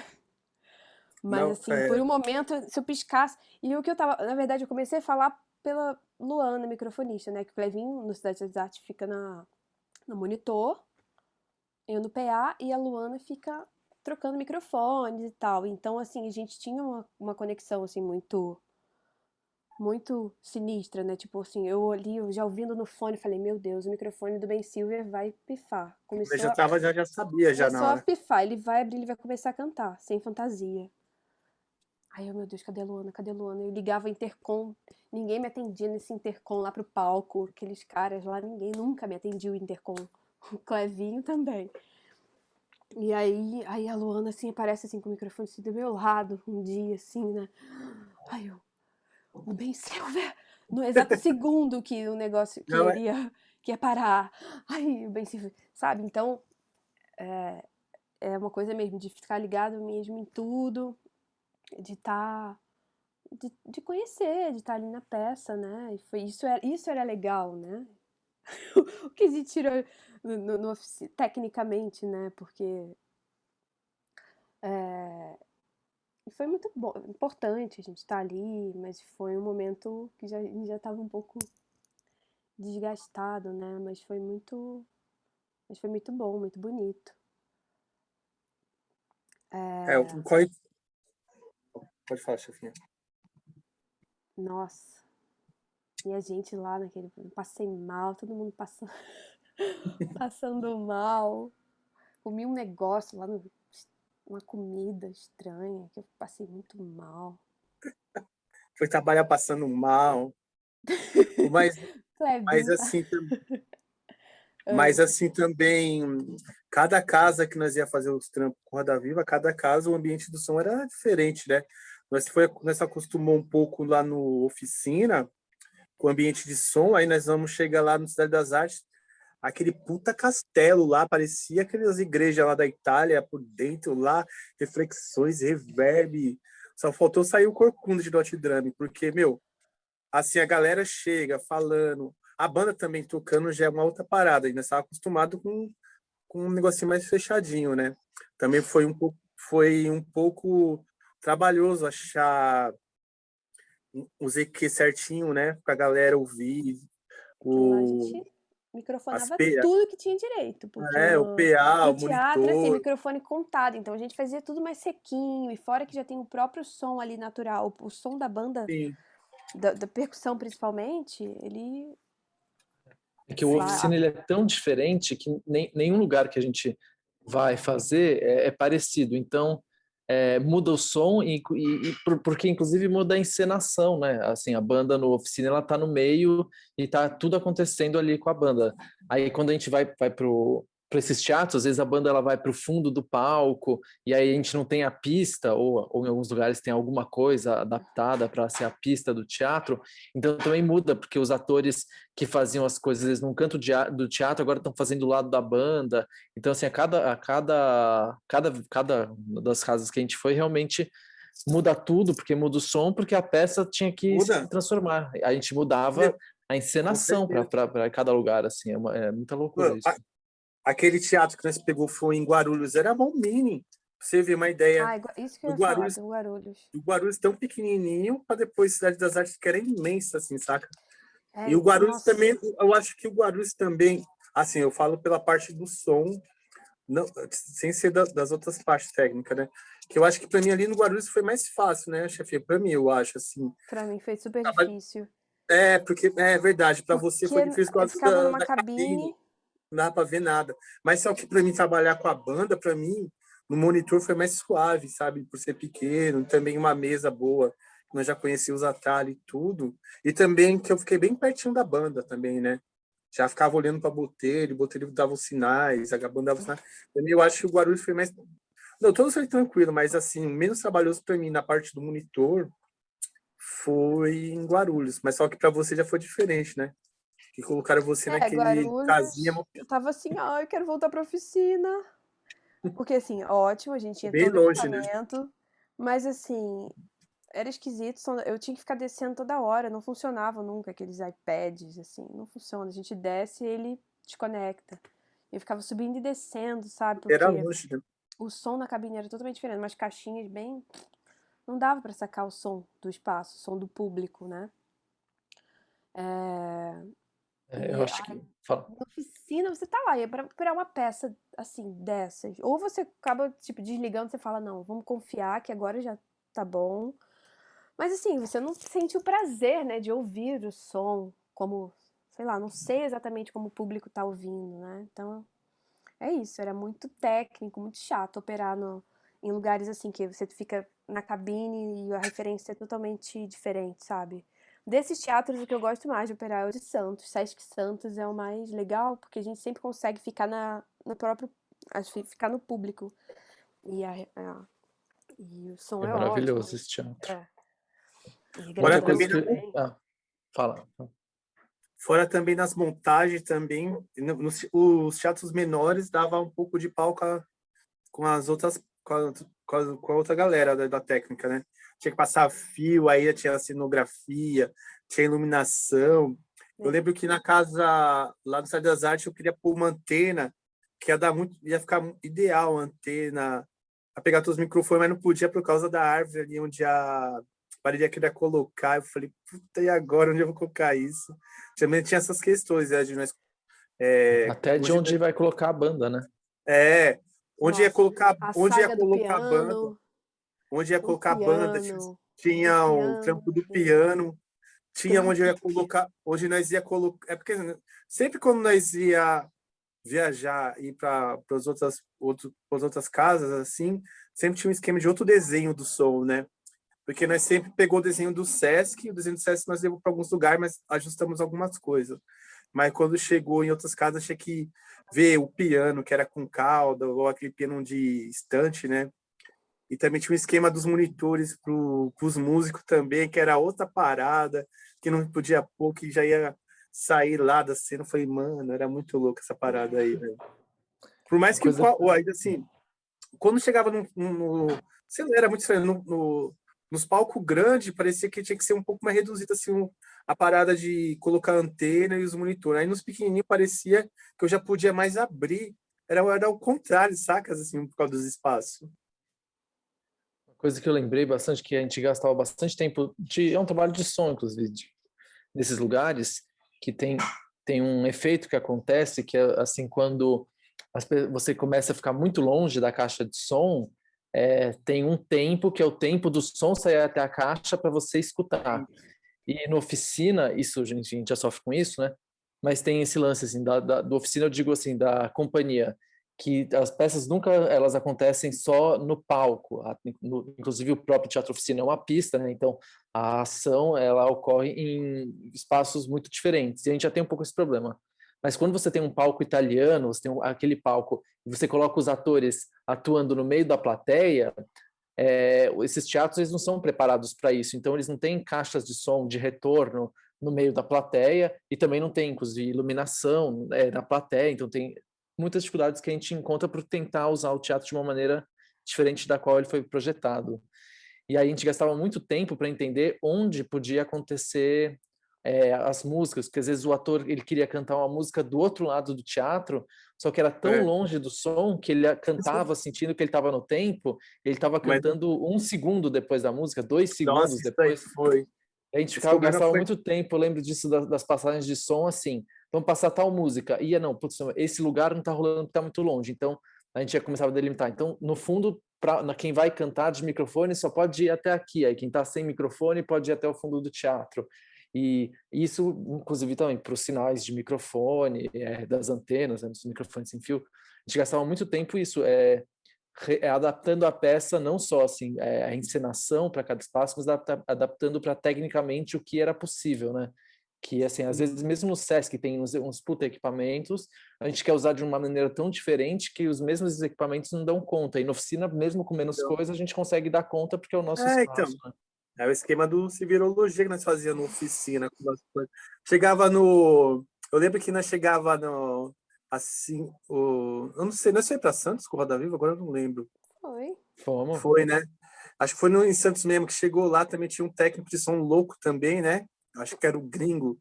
Speaker 1: Mas não, assim, é... por um momento, se eu piscasse. E o que eu tava. Na verdade, eu comecei a falar pela Luana, microfonista, né? Que o Clevinho, no Cidade das Artes, fica na no monitor, eu no PA e a Luana fica trocando microfones e tal. Então, assim, a gente tinha uma, uma conexão, assim, muito muito sinistra, né? Tipo assim, eu ali, eu já ouvindo no fone, falei, meu Deus, o microfone do Ben Silver vai pifar.
Speaker 2: Começou eu já tava, já, já sabia já
Speaker 1: na hora. a pifar, ele vai abrir, ele vai começar a cantar, sem fantasia. Aí eu, meu Deus, cadê a Luana? Cadê a Luana? Eu ligava intercom, ninguém me atendia nesse intercom lá pro palco, aqueles caras lá, ninguém nunca me atendia o intercom. O Clevinho também. E aí, aí a Luana assim aparece assim com o microfone assim do meu lado um dia assim, né? Aí eu, o Ben Silver, no exato segundo que o negócio que Não, iria, que ia parar. Aí o Ben Silver, sabe? Então, é, é uma coisa mesmo de ficar ligado mesmo em tudo de estar tá, de, de, conhecer, de estar tá ali na peça, né? E foi isso era, isso era legal, né? o que se tirou no, no, tecnicamente, né? Porque é, foi muito bom, importante a gente estar tá ali, mas foi um momento que já, já estava um pouco desgastado, né? Mas foi muito, mas foi muito bom, muito bonito.
Speaker 2: É, é qual, Pode falar, chefinha.
Speaker 1: Nossa. E a gente lá naquele. Passei mal, todo mundo passando, passando mal. Comi um negócio lá, no, uma comida estranha, que eu passei muito mal.
Speaker 2: Foi trabalhar passando mal. Mas, mas assim, mas assim também, cada casa que nós ia fazer os trampos com Roda Viva, cada casa o ambiente do som era diferente, né? Nós, foi, nós acostumou um pouco lá no oficina, com o ambiente de som, aí nós vamos chegar lá no Cidade das Artes, aquele puta castelo lá, parecia aquelas igrejas lá da Itália, por dentro lá, reflexões, reverb, só faltou sair o corcunda de Dot Drame, porque, meu, assim, a galera chega falando, a banda também tocando já é uma outra parada, ainda estava acostumado com, com um negocinho mais fechadinho, né? Também foi um pouco, foi um pouco trabalhoso achar os EQ certinho, né? Pra galera ouvir.
Speaker 1: O... A gente microfonava tudo que tinha direito.
Speaker 2: é, o PA,
Speaker 1: no
Speaker 2: o
Speaker 1: teatro,
Speaker 2: monitor.
Speaker 1: assim, microfone contado. Então a gente fazia tudo mais sequinho. E fora que já tem o próprio som ali natural, o som da banda, da, da, percussão principalmente, ele...
Speaker 3: É que o oficina ele é tão diferente que nem, nenhum lugar que a gente vai fazer é, é parecido. Então, é, muda o som e, e, e, porque inclusive muda a encenação, né? Assim, a banda no oficina ela tá no meio e tá tudo acontecendo ali com a banda. Aí quando a gente vai vai pro para esses teatros, às vezes a banda ela vai para o fundo do palco e aí a gente não tem a pista ou, ou em alguns lugares tem alguma coisa adaptada para ser a pista do teatro, então também muda porque os atores que faziam as coisas vezes, num canto do teatro agora estão fazendo do lado da banda, então assim a cada a cada cada cada das casas que a gente foi realmente muda tudo porque muda o som porque a peça tinha que muda. se transformar, a gente mudava a encenação para cada lugar assim é, uma, é muita loucura isso
Speaker 2: aquele teatro que nós pegou foi em Guarulhos, era bom mini. você ver uma ideia.
Speaker 1: Ah, isso que eu ia Guarulhos, falar, do Guarulhos.
Speaker 2: O Guarulhos tão pequenininho, para depois Cidade das Artes, que era imensa, assim, saca? É, e o Guarulhos nossa. também, eu acho que o Guarulhos também, assim, eu falo pela parte do som, não, sem ser da, das outras partes técnicas, né? Que eu acho que para mim ali no Guarulhos foi mais fácil, né, chefe? Para mim, eu acho, assim.
Speaker 1: Para mim foi super tava, difícil.
Speaker 2: É, porque é verdade, para você foi difícil
Speaker 1: causa da, da cabine. cabine.
Speaker 2: Não dá para ver nada. Mas só que para mim trabalhar com a banda, para mim, no monitor foi mais suave, sabe? Por ser pequeno, também uma mesa boa, nós já conhecíamos os atalhos e tudo. E também que eu fiquei bem pertinho da banda também, né? Já ficava olhando para Botelho, Botelho dava os sinais, a banda dava os sinais. Também eu acho que o Guarulhos foi mais... Não, todos foi tranquilo, mas assim, menos trabalhoso para mim na parte do monitor foi em Guarulhos. Mas só que para você já foi diferente, né? Que colocaram você é, naquele Guarulhos, casinha...
Speaker 1: Eu tava assim, ah, eu quero voltar para oficina. Porque, assim, ótimo, a gente tinha
Speaker 2: Bem todo longe, né?
Speaker 1: mas, assim, era esquisito, eu tinha que ficar descendo toda hora, não funcionava nunca aqueles iPads, assim, não funciona. A gente desce e ele desconecta. Eu ficava subindo e descendo, sabe?
Speaker 2: Porque era longe, né?
Speaker 1: O som na cabine era totalmente diferente, umas caixinhas bem. Não dava para sacar o som do espaço, o som do público, né? É...
Speaker 3: É, eu acho que. Fala.
Speaker 1: Na oficina, você tá lá, e é pra procurar uma peça assim, dessas. Ou você acaba, tipo, desligando, você fala, não, vamos confiar que agora já tá bom. Mas assim, você não sente o prazer, né, de ouvir o som, como, sei lá, não sei exatamente como o público tá ouvindo, né? Então, é isso, era muito técnico, muito chato operar no, em lugares assim, que você fica na cabine e a referência é totalmente diferente, sabe? Desses teatros, o que eu gosto mais de operar é o de Santos. Sesc Santos é o mais legal, porque a gente sempre consegue ficar na, no próprio. ficar no público. E, a, a e o som é,
Speaker 3: é maravilhoso
Speaker 1: ótimo.
Speaker 3: esse teatro. É.
Speaker 2: Fora também, que...
Speaker 3: ah, fala.
Speaker 2: Fora também nas montagens também, nos, os teatros menores dava um pouco de palco com as outras, com a, com a, com a outra galera da, da técnica, né? Tinha que passar fio, aí tinha a cenografia, tinha iluminação. Eu lembro que na casa, lá no Cidade das Artes, eu queria pôr uma antena, que ia dar muito, ia ficar ideal a antena, a pegar todos os microfones, mas não podia por causa da árvore ali onde a parede queria colocar. Eu falei, puta, e agora? Onde eu vou colocar isso? Também tinha essas questões, né, de nós...
Speaker 3: É, Até de onde vai colocar a banda, né?
Speaker 2: É, onde Nossa, ia colocar, onde ia colocar a banda onde ia colocar a banda, tinha o trampo do piano, tinha onde ia colocar, onde nós ia colocar, é porque sempre quando nós ia viajar ir para as outras outro, as outras casas assim, sempre tinha um esquema de outro desenho do som, né? Porque nós sempre pegou o desenho do Sesc, o desenho do Sesc nós levamos para alguns lugares, mas ajustamos algumas coisas. Mas quando chegou em outras casas, tinha que ver o piano, que era com cauda, ou aquele piano de estante, né? E também tinha um esquema dos monitores para os músicos também, que era outra parada, que não podia pôr, que já ia sair lá da cena. Eu falei, mano, era muito louco essa parada aí, velho. Por mais que, coisa... ainda assim, quando chegava no, no, sei lá, era muito estranho, no, no, nos palcos grandes, parecia que tinha que ser um pouco mais reduzido, assim, um, a parada de colocar antena e os monitores. Aí nos pequenininhos parecia que eu já podia mais abrir. Era, era o contrário, sacas, assim, por causa dos espaços
Speaker 3: coisa que eu lembrei bastante, que a gente gastava bastante tempo, de, é um trabalho de som, inclusive, de, nesses lugares, que tem, tem um efeito que acontece, que é assim, quando as, você começa a ficar muito longe da caixa de som, é, tem um tempo que é o tempo do som sair até a caixa para você escutar. E na oficina, isso, a gente já sofre com isso, né? Mas tem esse lance, assim, da, da, do oficina, eu digo assim, da companhia que as peças nunca elas acontecem só no palco, inclusive o próprio teatro oficina é uma pista, né? então a ação ela ocorre em espaços muito diferentes e a gente já tem um pouco esse problema. Mas quando você tem um palco italiano, você tem aquele palco e você coloca os atores atuando no meio da plateia, é, esses teatros eles não são preparados para isso, então eles não têm caixas de som de retorno no meio da plateia e também não tem, inclusive, iluminação é, na plateia, então tem muitas dificuldades que a gente encontra por tentar usar o teatro de uma maneira diferente da qual ele foi projetado. E aí a gente gastava muito tempo para entender onde podia acontecer é, as músicas, porque às vezes o ator ele queria cantar uma música do outro lado do teatro, só que era tão é. longe do som que ele cantava sentindo que ele estava no tempo, ele estava cantando Mas... um segundo depois da música, dois segundos Nossa, depois.
Speaker 2: foi.
Speaker 3: A gente ficava, gastava foi... muito tempo, eu lembro disso das, das, passagens de som, assim, vamos passar tal música, ia não, putz, esse lugar não está rolando, está muito longe, então a gente já começava a delimitar. Então, no fundo, para quem vai cantar de microfone só pode ir até aqui, aí quem está sem microfone pode ir até o fundo do teatro. E isso, inclusive, também para os sinais de microfone, é, das antenas, né, dos microfones sem fio, a gente gastava muito tempo isso, é, re, é, adaptando a peça, não só assim, é, a encenação para cada espaço, mas adapta, adaptando para tecnicamente o que era possível, né? Que, assim, às vezes, mesmo no SESC tem uns, uns puta equipamentos, a gente quer usar de uma maneira tão diferente que os mesmos equipamentos não dão conta. E na oficina, mesmo com menos então, coisa, a gente consegue dar conta porque é o nosso é, espaço. Então. Né?
Speaker 2: É o esquema do civirologia que nós fazíamos na oficina. Chegava no... Eu lembro que nós chegava no... Assim, o... Eu não sei, nós foi para Santos com o Roda Viva? Agora eu não lembro.
Speaker 1: Foi.
Speaker 3: Fomos.
Speaker 2: Foi, né? Acho que foi no, em Santos mesmo que chegou lá, também tinha um técnico de som louco também, né? Acho que era o gringo.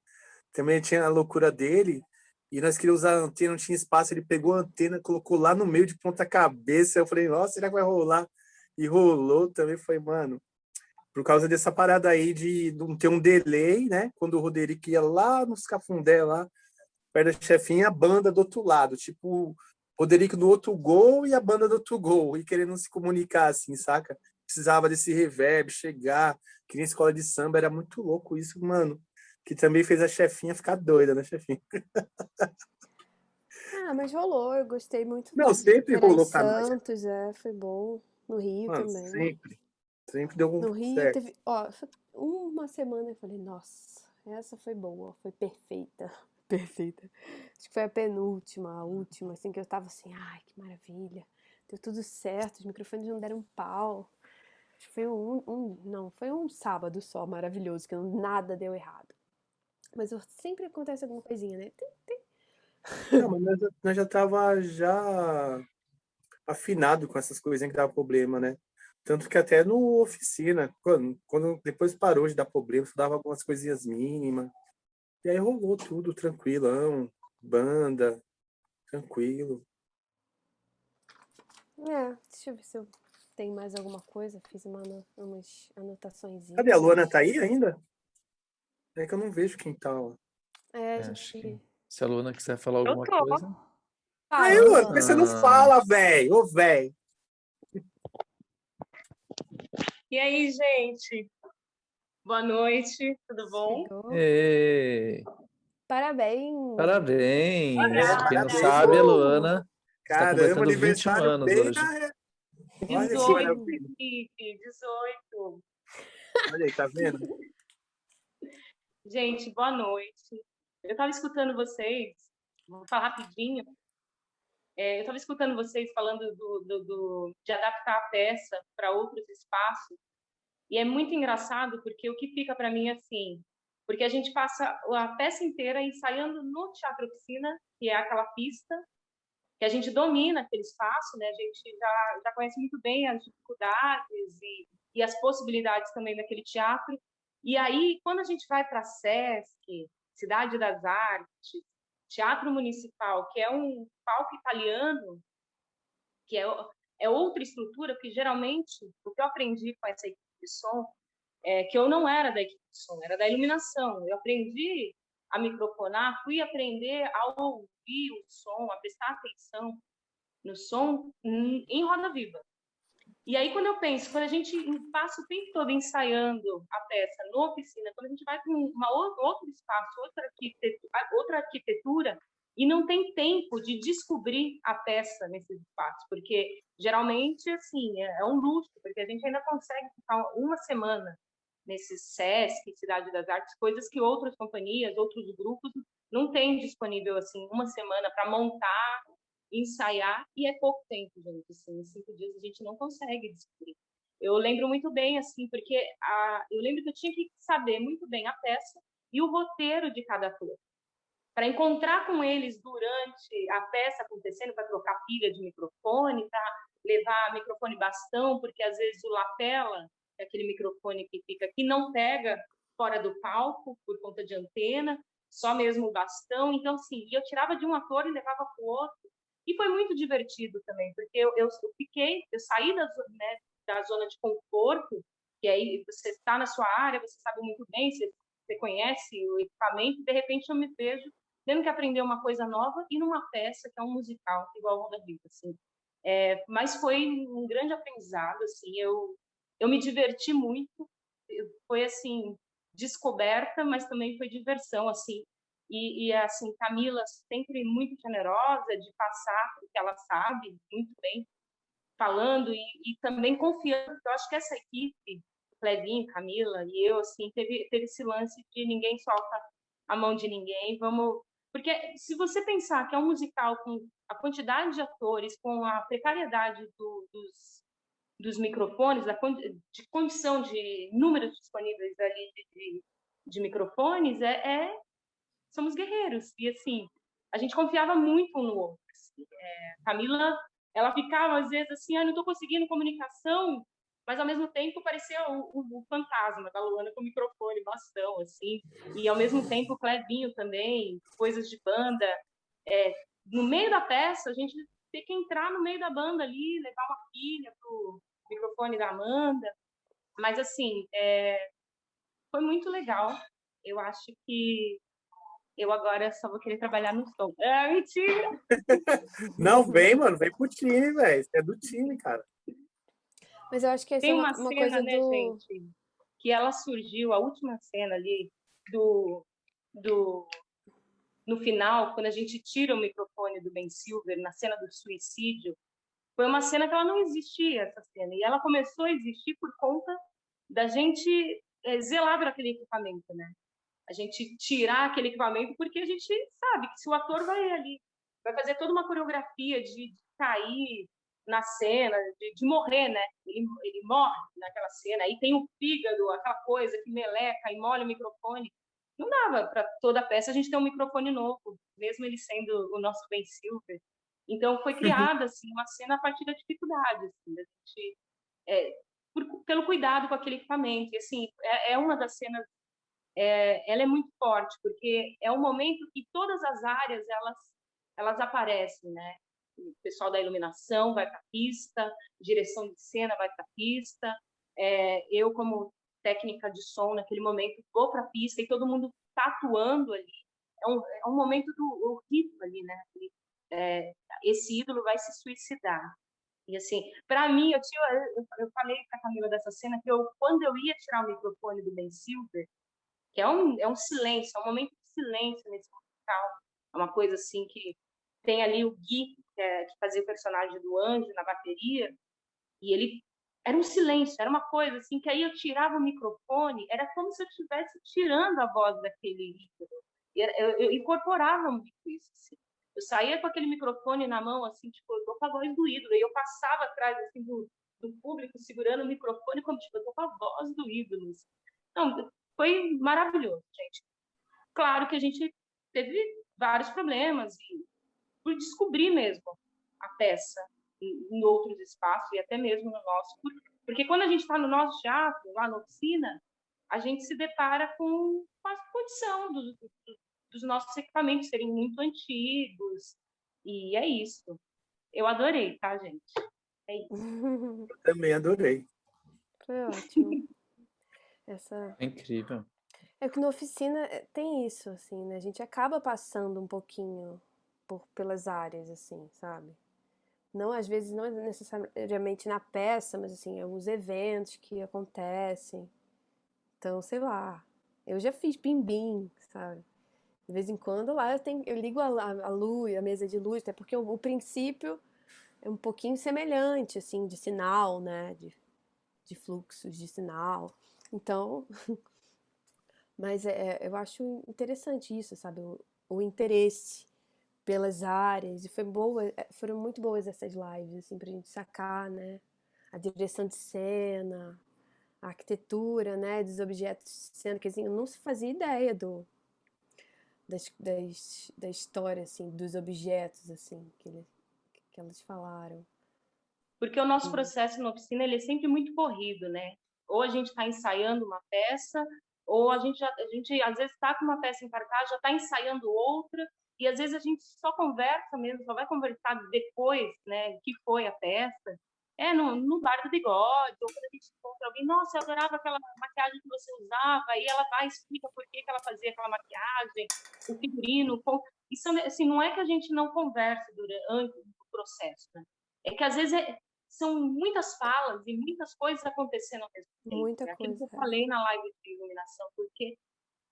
Speaker 2: Também tinha a loucura dele. E nós queríamos usar a antena, não tinha espaço. Ele pegou a antena, colocou lá no meio de ponta cabeça. Eu falei, nossa, será que vai rolar? E rolou também. Foi, mano, por causa dessa parada aí de não ter um delay, né? Quando o Roderick ia lá nos cafundé, lá, perto da chefinha, a banda do outro lado, tipo, Roderick no outro gol e a banda do outro gol, e querendo se comunicar assim, saca? Precisava desse reverb, chegar, que nem escola de samba, era muito louco isso, mano. Que também fez a chefinha ficar doida, né, chefinha?
Speaker 1: Ah, mas rolou, eu gostei muito.
Speaker 2: Não, sempre rolou, cara.
Speaker 1: Santos, é, foi bom. No Rio mano, também.
Speaker 2: Sempre. Sempre deu um
Speaker 1: No Rio certo. teve, ó, uma semana eu falei, nossa, essa foi boa, foi perfeita. Perfeita. Acho que foi a penúltima, a última, assim, que eu tava assim, ai, que maravilha. Deu tudo certo, os microfones não deram pau. Foi um, um não, foi um sábado só maravilhoso, que nada deu errado. Mas sempre acontece alguma coisinha, né? Tem, tem.
Speaker 2: Não, mas nós, nós já tava já afinado com essas coisinhas que dava problema, né? Tanto que até no oficina, quando, quando depois parou de dar problema, dava algumas coisinhas mínimas. E aí rolou tudo tranquilão, banda, tranquilo.
Speaker 1: É, deixa eu ver se eu tenho mais alguma coisa. Fiz uma, umas anotações.
Speaker 2: Cadê a Luana? Tá aí ainda? É que eu não vejo quem tá lá.
Speaker 1: É, a gente...
Speaker 3: Se a Luana quiser falar alguma coisa.
Speaker 2: Aí, Luana, por que você não ah. fala, velho? Ô, velho.
Speaker 4: E aí, gente? Boa noite, tudo bom?
Speaker 3: Ei.
Speaker 1: Parabéns!
Speaker 3: Parabéns! Parabéns. Quem não sabe, a Luana Caramba, está completando 21 anos hoje.
Speaker 4: Na... 18, Felipe, 18.
Speaker 2: Olha aí, tá vendo?
Speaker 4: Gente, boa noite. Eu estava escutando vocês, vou falar rapidinho, é, eu estava escutando vocês falando do, do, do, de adaptar a peça para outros espaços, e é muito engraçado porque o que fica para mim é assim, porque a gente passa a peça inteira ensaiando no Teatro Oficina, que é aquela pista, que a gente domina aquele espaço, né? a gente já, já conhece muito bem as dificuldades e, e as possibilidades também daquele teatro. E aí, quando a gente vai para SESC, Cidade das Artes, Teatro Municipal, que é um palco italiano, que é, é outra estrutura, porque geralmente o que eu aprendi com essa equipe de som é que eu não era da equipe de som, era da iluminação. Eu aprendi a microfonar, fui aprender a ouvir o som, a prestar atenção no som em roda viva. E aí, quando eu penso, quando a gente passa o tempo todo ensaiando a peça na oficina, quando a gente vai para outra, outro espaço, outra arquitetura, outra arquitetura, e não tem tempo de descobrir a peça nesse espaço, porque geralmente, assim, é, é um luxo, porque a gente ainda consegue ficar uma semana nesse SESC, Cidade das Artes, coisas que outras companhias, outros grupos não têm disponível, assim, uma semana para montar ensaiar, e é pouco tempo, gente, assim, em cinco dias a gente não consegue descobrir. Eu lembro muito bem, assim, porque a, eu lembro que eu tinha que saber muito bem a peça e o roteiro de cada ator. Para encontrar com eles durante a peça acontecendo, para trocar pilha de microfone, para levar microfone bastão, porque às vezes o lapela, é aquele microfone que fica aqui, não pega fora do palco, por conta de antena, só mesmo o bastão. Então, assim, eu tirava de um ator e levava para o outro. E foi muito divertido também, porque eu, eu, fiquei, eu saí da, né, da zona de conforto, que aí você está na sua área, você sabe muito bem, você, você conhece o equipamento, de repente eu me vejo tendo que aprender uma coisa nova e numa peça que é um musical, igual o Roda Viva, assim. É, mas foi um grande aprendizado, assim, eu, eu me diverti muito, foi, assim, descoberta, mas também foi diversão, assim, e, e, assim, Camila sempre muito generosa de passar o que ela sabe, muito bem, falando e, e também confiando. Eu acho que essa equipe, Clevinho, Camila e eu, assim, teve, teve esse lance de ninguém solta a mão de ninguém, vamos porque se você pensar que é um musical com a quantidade de atores, com a precariedade do, dos, dos microfones, da de condição de números disponíveis ali de, de, de microfones, é, é, somos guerreiros. E assim, a gente confiava muito um no outro. Assim. É, Camila, ela ficava às vezes assim, ah, não estou conseguindo comunicação, mas ao mesmo tempo parecia o, o, o, fantasma da Luana com o microfone, bastão, assim, e ao mesmo tempo o Clevinho também, coisas de banda. É, no meio da peça, a gente tem que entrar no meio da banda ali, levar uma filha pro microfone da Amanda, mas assim, é, foi muito legal. Eu acho que eu agora só vou querer trabalhar no som. É mentira!
Speaker 2: Não, vem, mano, vem pro time, velho. Você é do time, cara.
Speaker 1: Mas eu acho que
Speaker 4: Tem
Speaker 1: é
Speaker 4: uma,
Speaker 1: uma, uma
Speaker 4: cena,
Speaker 1: coisa
Speaker 4: né,
Speaker 1: do...
Speaker 4: gente, que ela surgiu, a última cena ali do, do no final, quando a gente tira o microfone do Ben Silver na cena do suicídio, foi uma cena que ela não existia essa cena e ela começou a existir por conta da gente é, zelar por aquele equipamento, né? A gente tirar aquele equipamento porque a gente sabe que se o ator vai ali, vai fazer toda uma coreografia de, de cair, na cena, de, de, morrer, né? Ele, ele morre naquela cena. Aí tem o fígado, aquela coisa que meleca e molha o microfone. Não dava para toda a peça a gente ter um microfone novo, mesmo ele sendo o nosso Ben Silver. Então foi uhum. criada assim uma cena a partir da dificuldade, assim, da gente, é, por, pelo cuidado com aquele equipamento. E assim é, é uma das cenas, é, ela é muito forte porque é um momento que todas as áreas elas elas aparecem, né? o pessoal da iluminação vai para a pista, direção de cena vai para a pista, é, eu como técnica de som naquele momento vou para a pista e todo mundo está atuando ali. É um, é um momento do rito ali, né? É, esse ídolo vai se suicidar. E assim, para mim, eu, tinha, eu, eu falei para Camila dessa cena que eu, quando eu ia tirar o microfone do Ben Silver, que é um, é um silêncio, é um momento de silêncio nesse musical, é uma coisa assim que tem ali o Gui, que, é, que fazia o personagem do Anjo na bateria, e ele era um silêncio, era uma coisa assim, que aí eu tirava o microfone, era como se eu estivesse tirando a voz daquele ídolo. Eu, eu, incorporava muito isso. Assim. Eu saía com aquele microfone na mão, assim, tipo, eu tô com a voz do ídolo, e eu passava atrás, assim, do, do público, segurando o microfone, como, tipo, eu tô com a voz do ídolo. Assim. Não, foi maravilhoso, gente. Claro que a gente teve vários problemas, e por descobrir mesmo a peça em, outros espaços e até mesmo no nosso. Porque quando a gente está no nosso teatro, lá na oficina, a gente se depara com, com a condição dos, dos nossos equipamentos serem muito antigos. E é isso. Eu adorei, tá, gente? É isso.
Speaker 2: Eu também adorei.
Speaker 1: Foi ótimo. Essa...
Speaker 3: É incrível.
Speaker 1: É que na oficina eh, tem isso, assim, né? A gente acaba passando um pouquinho por, pelas áreas, assim, sabe? Não, às vezes, não necessariamente na peça, mas assim, alguns eventos que acontecem. Então, sei lá, eu já fiz bim-bim, sabe? De vez em quando lá eu, tenho, eu ligo a, a, luz, a mesa de luz, até porque o, o, princípio é um pouquinho semelhante, assim, de sinal, né? De, de fluxos de sinal. Então, mas é, eu acho interessante isso, sabe? O, o interesse pelas áreas, e foi boa, eh, foram muito boas essas lives, assim, pra gente sacar, né, a direção de cena, a arquitetura, né, dos objetos de cena, que assim, eu não se fazia ideia do, das, das, da história, assim, dos objetos, assim, que, ele, que elas falaram.
Speaker 4: Porque o nosso processo na oficina, ele é sempre muito corrido, né, ou a gente está ensaiando uma peça, ou a gente, já, a gente às vezes está com uma peça em cartaz, já está ensaiando outra, e às vezes a gente só conversa mesmo, só vai conversar depois, né, que foi a peça, é no, no bar do bigode, ou quando a gente encontra alguém, nossa, eu adorava aquela maquiagem que você usava, aí ela vai e explica por que, que ela fazia aquela maquiagem, o figurino, com... isso assim, não é que a gente não converse durante o processo, né? é que às vezes é, são muitas falas e muitas coisas acontecendo ao mesmo tempo.
Speaker 1: Muita
Speaker 4: é
Speaker 1: coisa.
Speaker 4: que eu falei na live de iluminação, porque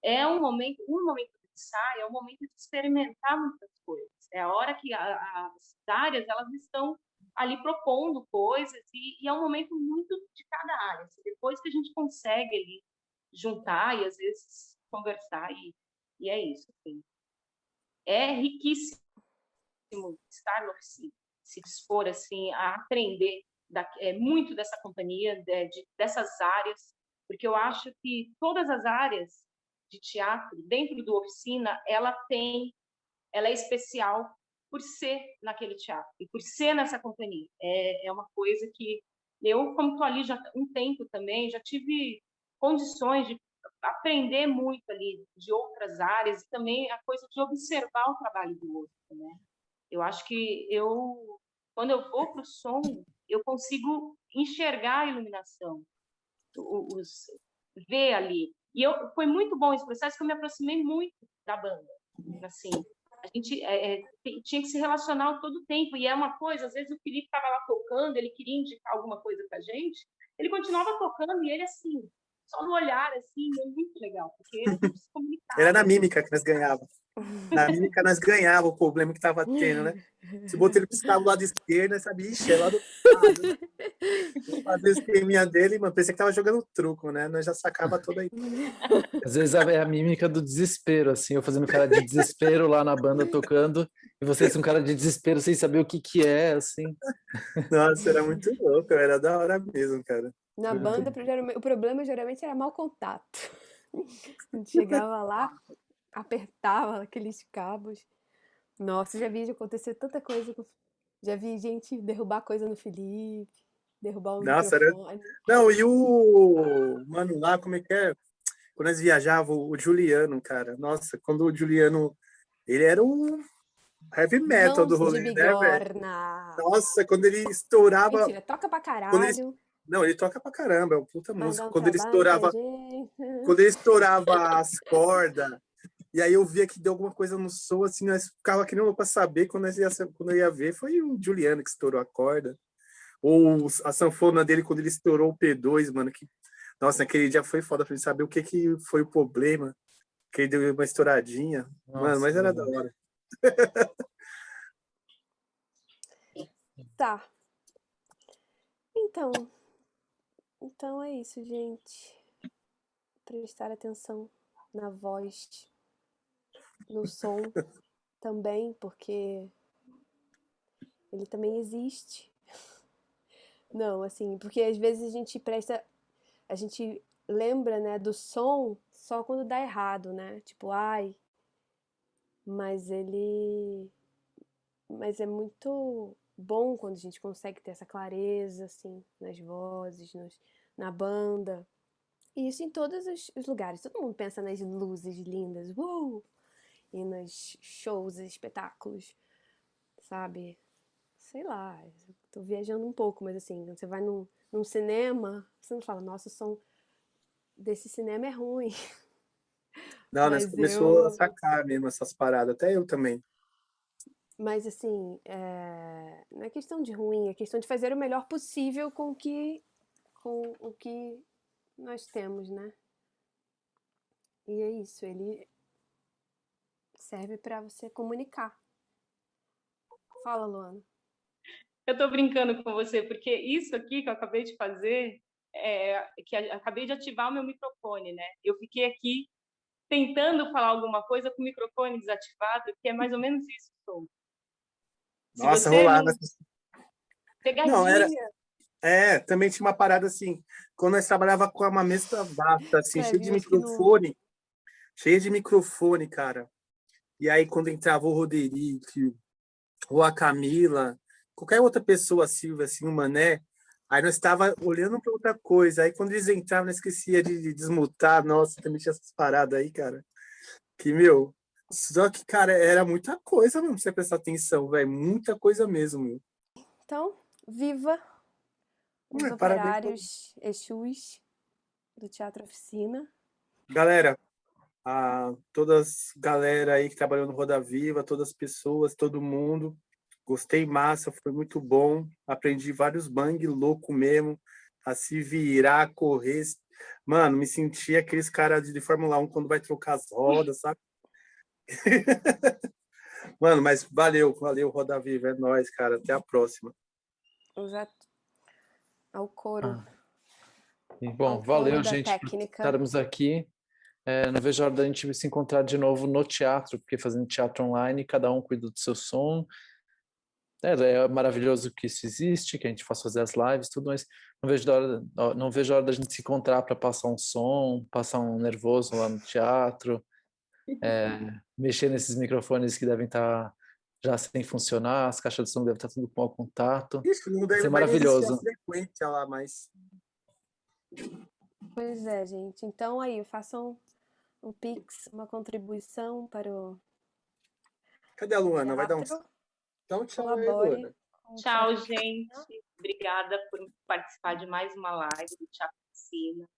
Speaker 4: é um momento, um momento de ensaio, é um momento de experimentar muitas coisas. É a hora que a, as áreas elas estão ali propondo coisas e, e, é um momento muito de cada área. Assim, depois que a gente consegue ali juntar e às vezes conversar e, e é isso. Assim. É riquíssimo estar na oficina se dispor assim a aprender da, é, muito dessa companhia, de, de, dessas áreas, porque eu acho que todas as áreas de teatro dentro do oficina ela tem, ela é especial por ser naquele teatro e por ser nessa companhia. É, é uma coisa que eu, como estou ali já um tempo também, já tive condições de aprender muito ali de outras áreas e também a coisa de observar o trabalho do outro, né? Eu acho que eu, quando eu vou para o som, eu consigo enxergar a iluminação, os, ver ali. E eu, foi muito bom esse processo, que eu me aproximei muito da banda. Assim, a gente é, é tinha que se relacionar todo o tempo. E é uma coisa, às vezes o Felipe estava lá tocando, ele queria indicar alguma coisa para a gente, ele continuava tocando e ele assim, só no olhar, assim, é muito legal, porque gente se comunicava.
Speaker 2: Era na mímica que nós ganhávamos. Na mímica nós ganhávamos o problema que estava tendo, né? Se botar ele piscar do lado esquerdo, nós sabia, ixi, é lá do lado. Né? Fazer o esqueminha dele, mano, pensei que tava jogando truco, né? Nós já sacava toda aí.
Speaker 3: Às vezes é a mímica do desespero, assim, eu fazendo cara de desespero lá na banda tocando, e vocês com cara de desespero sem saber o que que é, assim.
Speaker 2: Nossa, era muito louco, era da hora mesmo, cara.
Speaker 1: Na banda, o problema geralmente era mau contato. A gente chegava lá, apertava aqueles cabos. Nossa, já vi acontecer tanta coisa. Já vi gente derrubar coisa no Felipe, derrubar o Nossa, microfone. Era...
Speaker 2: Não, e o... Mano, lá, como é que é? Quando nós viajávamos, o Juliano, cara. Nossa, quando o Juliano... Ele era um heavy metal Mãos do rolê, né, velho? Nossa, quando ele estourava...
Speaker 1: Mentira, toca pra caralho.
Speaker 2: Ele... Não, ele toca pra caramba, é uma puta música. Quando ele estourava... Quando ele estourava as cordas, e aí eu via que deu alguma coisa no som, assim, nós ficava querendo para saber, quando, nós ia, quando eu ia ver, foi o Juliano que estourou a corda. Ou a sanfona dele, quando ele estourou o P2, mano, que... Nossa, naquele dia foi foda pra gente saber o que, que foi o problema. Que ele deu uma estouradinha. Nossa, mano, mas era mano. da hora.
Speaker 1: tá. Então, então é isso, gente. Prestar atenção na voz, no som também, porque ele também existe. Não, assim, porque às vezes a gente presta, a gente lembra, né, do som só quando dá errado, né? Tipo, ai, mas ele, mas é muito bom quando a gente consegue ter essa clareza, assim, nas vozes, nos, na banda. E isso em todos os, os lugares. Todo mundo pensa nas luzes lindas, uh! E nos shows, espetáculos, sabe? Sei lá, tô viajando um pouco, mas assim, quando você vai num, num cinema, você não fala, nossa, o som desse cinema é ruim.
Speaker 2: Não, nós começou eu... a sacar mesmo essas paradas, até eu também.
Speaker 1: Mas assim, é... não é questão de ruim, é questão de fazer o melhor possível com o que, com o que nós temos, né? E é isso, ele serve para você comunicar. Fala, Luana.
Speaker 4: Eu tô brincando com você, porque isso aqui que eu acabei de fazer, é, que acabei de ativar o meu microfone, né? Eu fiquei aqui tentando falar alguma coisa com o microfone desativado, que é mais ou menos isso, som.
Speaker 2: Nossa, rolava.
Speaker 4: Pegadinha. Não, era...
Speaker 2: É, também tinha uma parada assim, quando nós trabalhava com uma mesa vasta, assim, é, cheia de microfone, no... cheia de microfone, cara. E aí, quando entrava o Roderick, ou a Camila, qualquer outra pessoa, Silvia, assim, o Mané, Aí nós estava olhando para outra coisa. Aí quando eles entravam, eu esquecia de, de desmutar. Nossa, também tinha essas paradas aí, cara. Que, meu... Só que, cara, era muita coisa mesmo você prestar atenção, velho. Muita coisa mesmo.
Speaker 1: Então, viva os
Speaker 2: Ué,
Speaker 1: operários Exus do Teatro Oficina.
Speaker 2: Galera, a todas galera aí que trabalhou no Roda Viva, todas as pessoas, todo mundo. Gostei massa, foi muito bom. Aprendi vários bang louco mesmo, a se virar, a correr. Mano, me senti aqueles caras de Fórmula 1 quando vai trocar as rodas, sabe? Mano, mas valeu, valeu, Roda Viva, é nóis, cara. Até a próxima.
Speaker 1: Exato. Ao coro.
Speaker 3: Ah. Bom,
Speaker 1: ao
Speaker 3: valeu,
Speaker 1: coro da
Speaker 3: gente, por
Speaker 1: técnica.
Speaker 3: estarmos aqui. É, não vejo a hora da gente se encontrar de novo no teatro, porque fazendo teatro online, cada um cuida do seu som. É, é maravilhoso que isso existe, que a gente faça fazer as lives, tudo, mas não vejo, a hora, não vejo a hora da gente se encontrar para passar um som, passar um nervoso lá no teatro, é, mexer nesses microfones que devem estar já sem funcionar, as caixas de som devem estar tudo com mau contato.
Speaker 2: Isso, não
Speaker 3: Vai
Speaker 2: deve
Speaker 3: ser maravilhoso.
Speaker 2: frequência lá, mas...
Speaker 1: Pois é, gente. Então aí, façam um pix, uma contribuição para o
Speaker 2: Cadê a Luana? Vai dar um, dá um tchau aí. Luana.
Speaker 4: Tchau, gente. Obrigada por participar de mais uma live do Teatro Oficina.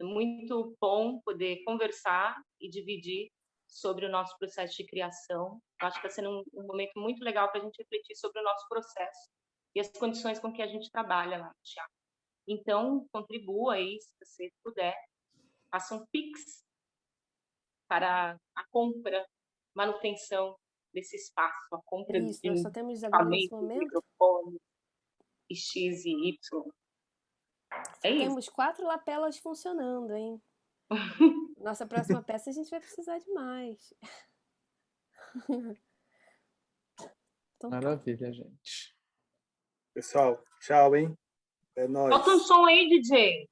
Speaker 4: É muito bom poder conversar e dividir sobre o nosso processo de criação. Eu acho que está sendo um, um momento muito legal para a gente refletir sobre o nosso processo e as condições com que a gente trabalha lá no teatro. Então, contribua aí, se você puder. Faça um Pix para a compra, manutenção desse espaço, a compra
Speaker 1: Isso,
Speaker 4: de
Speaker 1: nós só temos agora nesse
Speaker 4: equipamento,
Speaker 1: momento.
Speaker 4: microfone, e X e Y. É isso.
Speaker 1: Temos quatro lapelas funcionando, hein? Nossa próxima peça a gente vai precisar de mais. Então, tá.
Speaker 3: Maravilha, gente.
Speaker 2: Pessoal, tchau, hein? É nóis.
Speaker 4: Bota um som aí, DJ.